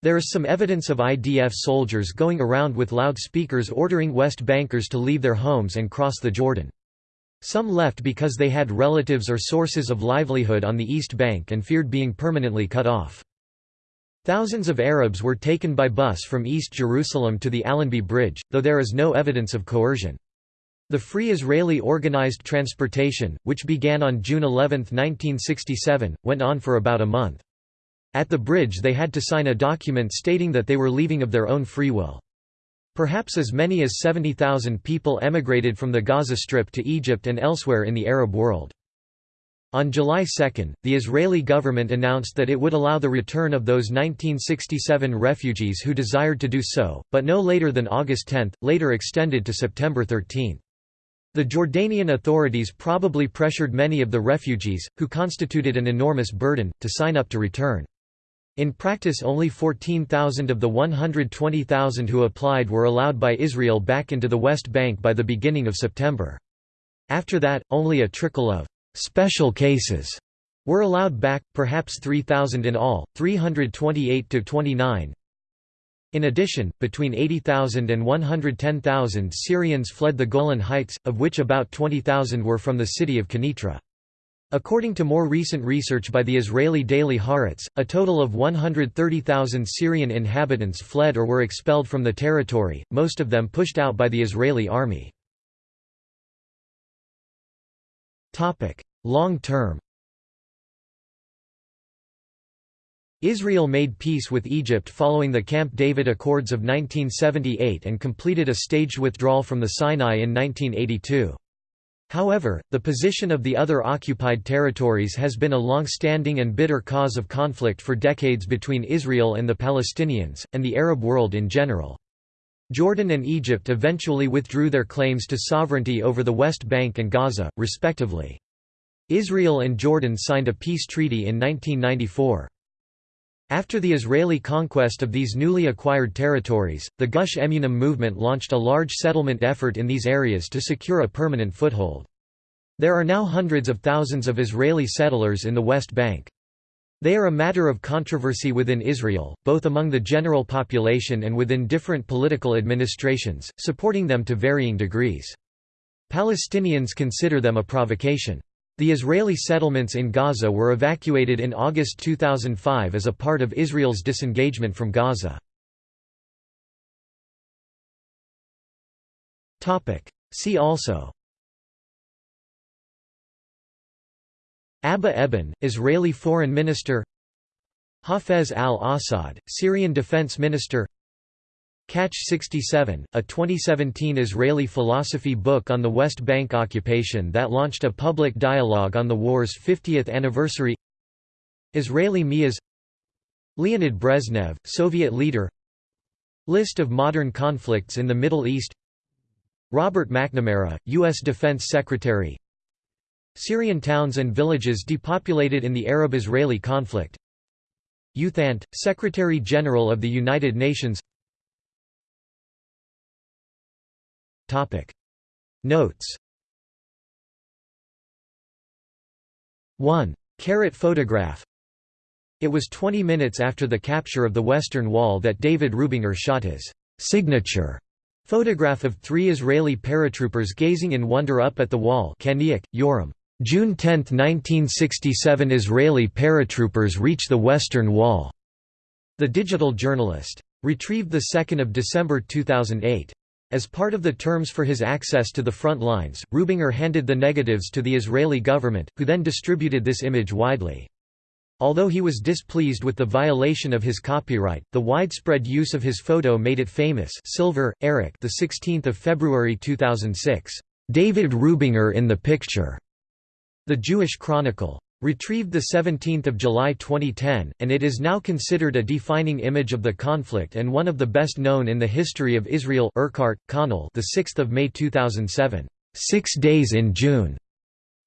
There is some evidence of IDF soldiers going around with loudspeakers ordering West Bankers to leave their homes and cross the Jordan. Some left because they had relatives or sources of livelihood on the East Bank and feared being permanently cut off. Thousands of Arabs were taken by bus from East Jerusalem to the Allenby Bridge, though there is no evidence of coercion. The Free Israeli Organized Transportation, which began on June 11, 1967, went on for about a month. At the bridge they had to sign a document stating that they were leaving of their own free will. Perhaps as many as 70,000 people emigrated from the Gaza Strip to Egypt and elsewhere in the Arab world. On July 2, the Israeli government announced that it would allow the return of those 1967 refugees who desired to do so, but no later than August 10, later extended to September 13. The Jordanian authorities probably pressured many of the refugees, who constituted an enormous burden, to sign up to return. In practice only 14,000 of the 120,000 who applied were allowed by Israel back into the West Bank by the beginning of September. After that, only a trickle of special cases were allowed back, perhaps 3,000 in all, 328 to 29. In addition, between 80,000 and 110,000 Syrians fled the Golan Heights, of which about 20,000 were from the city of Quneitra. According to more recent research by the Israeli daily Haaretz, a total of 130,000 Syrian inhabitants fled or were expelled from the territory, most of them pushed out by the Israeli army. Long term Israel made peace with Egypt following the Camp David Accords of 1978 and completed a staged withdrawal from the Sinai in 1982. However, the position of the other occupied territories has been a long-standing and bitter cause of conflict for decades between Israel and the Palestinians, and the Arab world in general. Jordan and Egypt eventually withdrew their claims to sovereignty over the West Bank and Gaza, respectively. Israel and Jordan signed a peace treaty in 1994. After the Israeli conquest of these newly acquired territories, the Gush Emunim movement launched a large settlement effort in these areas to secure a permanent foothold. There are now hundreds of thousands of Israeli settlers in the West Bank. They are a matter of controversy within Israel, both among the general population and within different political administrations, supporting them to varying degrees. Palestinians consider them a provocation. The Israeli settlements in Gaza were evacuated in August 2005 as a part of Israel's disengagement from Gaza. See also Abba Eban, Israeli Foreign Minister Hafez al-Assad, Syrian Defense Minister Catch 67, a 2017 Israeli philosophy book on the West Bank occupation that launched a public dialogue on the war's 50th anniversary Israeli Me'az Leonid Brezhnev, Soviet leader List of modern conflicts in the Middle East Robert McNamara, U.S. Defense Secretary Syrian towns and villages depopulated in the Arab-Israeli conflict. U Thant, Secretary-General of the United Nations. Notes. 1. Carrot photograph. It was 20 minutes after the capture of the Western Wall that David Rubinger shot his signature photograph of three Israeli paratroopers gazing in wonder up at the wall. Kaniuk, Yoram. June 10, 1967 Israeli paratroopers reach the Western Wall. The Digital Journalist. Retrieved 2 December 2008. As part of the terms for his access to the front lines, Rubinger handed the negatives to the Israeli government, who then distributed this image widely. Although he was displeased with the violation of his copyright, the widespread use of his photo made it famous. Silver, Eric. The 16th of February 2006. David Rubinger in the picture. The Jewish Chronicle. Retrieved 17 July 2010, and it is now considered a defining image of the conflict and one of the best known in the history of Israel Urquhart, Conal 6 May 2007. Six Days in June.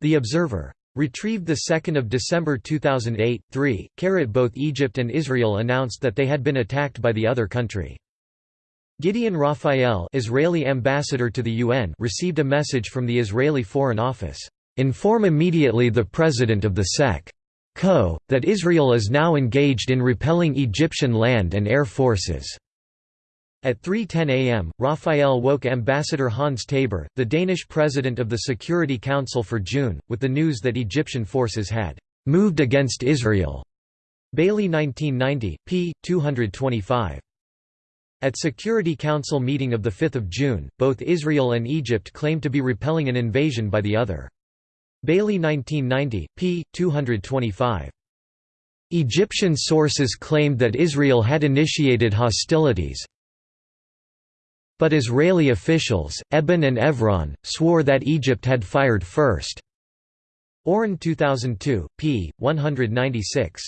The Observer. Retrieved 2 December 2008, 3, Carat both Egypt and Israel announced that they had been attacked by the other country. Gideon Rafael Israeli ambassador to the UN received a message from the Israeli Foreign Office. Inform immediately the President of the SEC. Co. that Israel is now engaged in repelling Egyptian land and air forces. At 3.10 am, Rafael woke Ambassador Hans Tabor, the Danish president of the Security Council for June, with the news that Egyptian forces had «moved against Israel». Bailey 1990, p. 225. At Security Council meeting of 5 June, both Israel and Egypt claimed to be repelling an invasion by the other. Bailey 1990, p. 225. Egyptian sources claimed that Israel had initiated hostilities. But Israeli officials, Eban and Evron, swore that Egypt had fired first. Oren 2002, p. 196.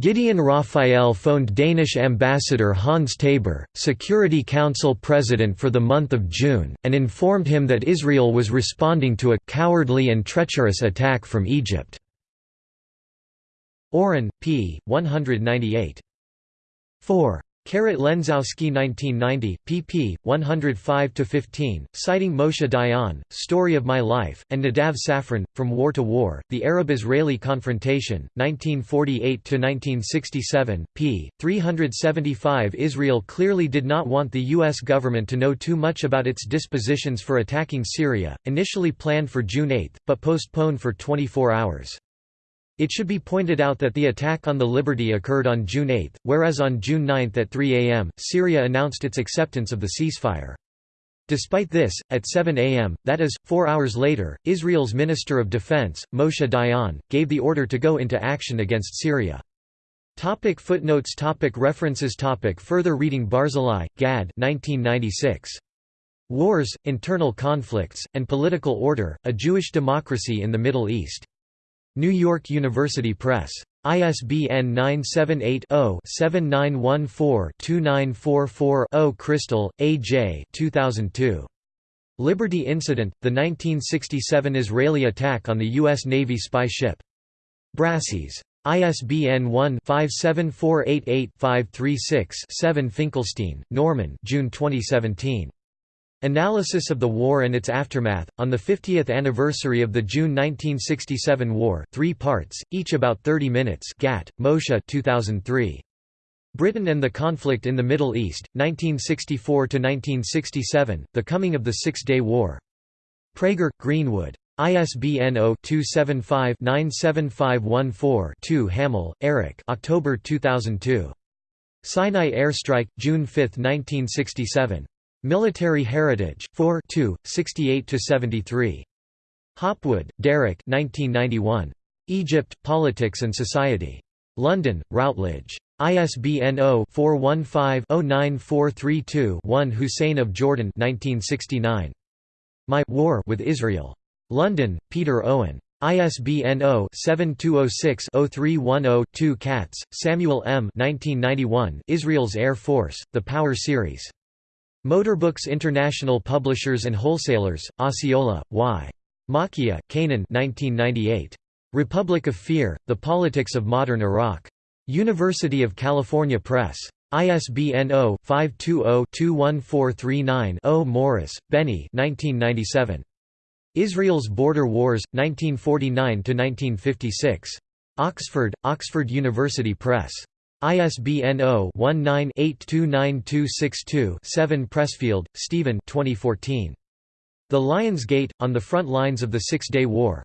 Gideon Rafael phoned Danish ambassador Hans Tabor, Security Council president for the month of June, and informed him that Israel was responding to a «cowardly and treacherous attack from Egypt». Oren, p. 198. 4. Carat Lenczowski 1990, pp. 105–15, citing Moshe Dayan, Story of My Life, and Nadav Safran, From War to War, The Arab-Israeli Confrontation, 1948–1967, p. 375 Israel clearly did not want the U.S. government to know too much about its dispositions for attacking Syria, initially planned for June 8, but postponed for 24 hours. It should be pointed out that the attack on the Liberty occurred on June 8, whereas on June 9 at 3 am, Syria announced its acceptance of the ceasefire. Despite this, at 7 am, that is, four hours later, Israel's Minister of Defense, Moshe Dayan, gave the order to go into action against Syria. Topic footnotes topic References topic Further reading Barzilai, Gad 1996. Wars, Internal Conflicts, and Political Order, A Jewish Democracy in the Middle East. New York University Press. ISBN 978-0-7914-2944-0 Cristol, A. J. 2002. Liberty Incident, the 1967 Israeli attack on the U.S. Navy spy ship. Brassey's. ISBN 1-57488-536-7 Finkelstein, Norman June 2017. Analysis of the war and its aftermath, on the 50th anniversary of the June 1967 war three parts, each about 30 minutes Gat, Moshe 2003. Britain and the Conflict in the Middle East, 1964–1967, The Coming of the Six-Day War. Praeger, Greenwood. ISBN 0-275-97514-2 Hammel, Eric October 2002. Sinai Airstrike, June 5, 1967. Military Heritage 4 68–73. Hopwood, Derek 1991. Egypt, Politics and Society. London, Routledge. ISBN 0-415-09432-1 Hussein of Jordan 1969. My War with Israel. London, Peter Owen. ISBN 0-7206-0310-2 Katz, Samuel M. 1991 Israel's Air Force, The Power Series. Motorbooks International Publishers and Wholesalers, Osceola, Y. Makiya, Kanan 1998. Republic of Fear, The Politics of Modern Iraq. University of California Press. ISBN 0-520-21439-0 Morris, Benny 1997. Israel's Border Wars, 1949–1956. Oxford, Oxford University Press. ISBN 0-19-829262-7 Pressfield, Stephen 2014. The Lion's Gate, On the Front Lines of the Six-Day War.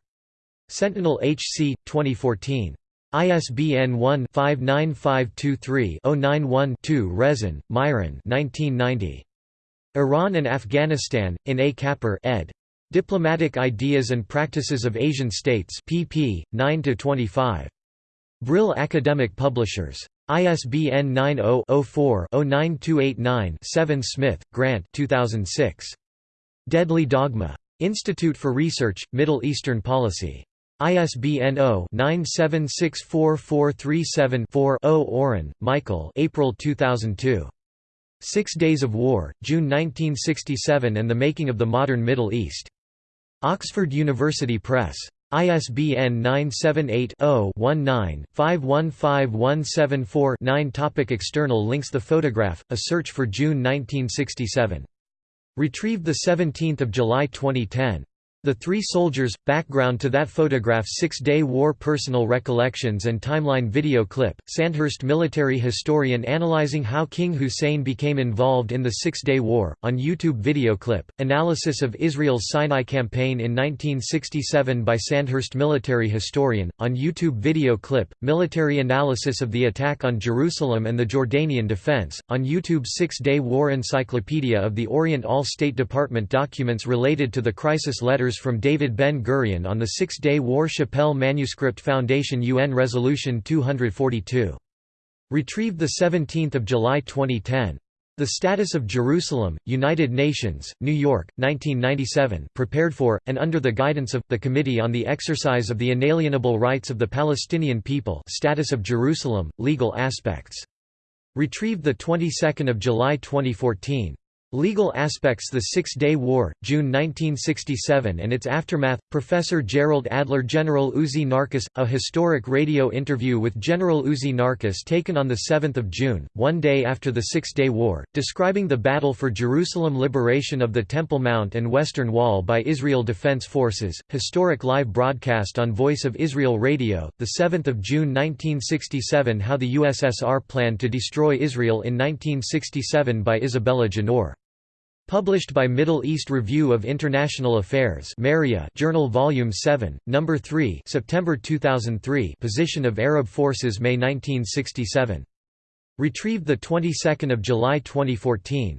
Sentinel HC, 2014. ISBN 1-59523-091-2 Rezun, Miron 1990. Iran and Afghanistan, in A. Kapur ed. Diplomatic Ideas and Practices of Asian States pp. 9–25. Brill Academic Publishers. ISBN 90-04-09289-7 Smith, Grant 2006. Deadly Dogma. Institute for Research, Middle Eastern Policy. ISBN 0-9764437-4 Oren, Michael April 2002. Six Days of War, June 1967 and the Making of the Modern Middle East. Oxford University Press. ISBN 978-0-19-515174-9 Topic External links The photograph, A Search for June 1967. Retrieved 17 July 2010. The Three Soldiers – Background to that photograph Six-Day War Personal Recollections and Timeline Video Clip, Sandhurst military historian analyzing how King Hussein became involved in the Six-Day War, on YouTube video clip, analysis of Israel's Sinai Campaign in 1967 by Sandhurst military historian, on YouTube video clip, military analysis of the attack on Jerusalem and the Jordanian defense, on YouTube Six-Day War Encyclopedia of the Orient All State Department documents related to the crisis letters from David Ben-Gurion on the Six-Day War Shapell Manuscript Foundation UN Resolution 242. Retrieved 17 July 2010. The Status of Jerusalem, United Nations, New York, 1997 prepared for, and under the guidance of, the Committee on the Exercise of the Inalienable Rights of the Palestinian People Status of Jerusalem, Legal Aspects. Retrieved 22 July 2014. Legal Aspects The Six-Day War, June 1967 and its Aftermath, Professor Gerald Adler General Uzi Narkis, a historic radio interview with General Uzi Narkis taken on 7 June, one day after the Six-Day War, describing the battle for Jerusalem liberation of the Temple Mount and Western Wall by Israel Defense Forces, historic live broadcast on Voice of Israel Radio, 7 June 1967 How the USSR planned to destroy Israel in 1967 by Isabella Ginor. Published by Middle East Review of International Affairs Journal Volume 7, No. 3 September 2003 Position of Arab Forces May 1967. Retrieved 22 July 2014.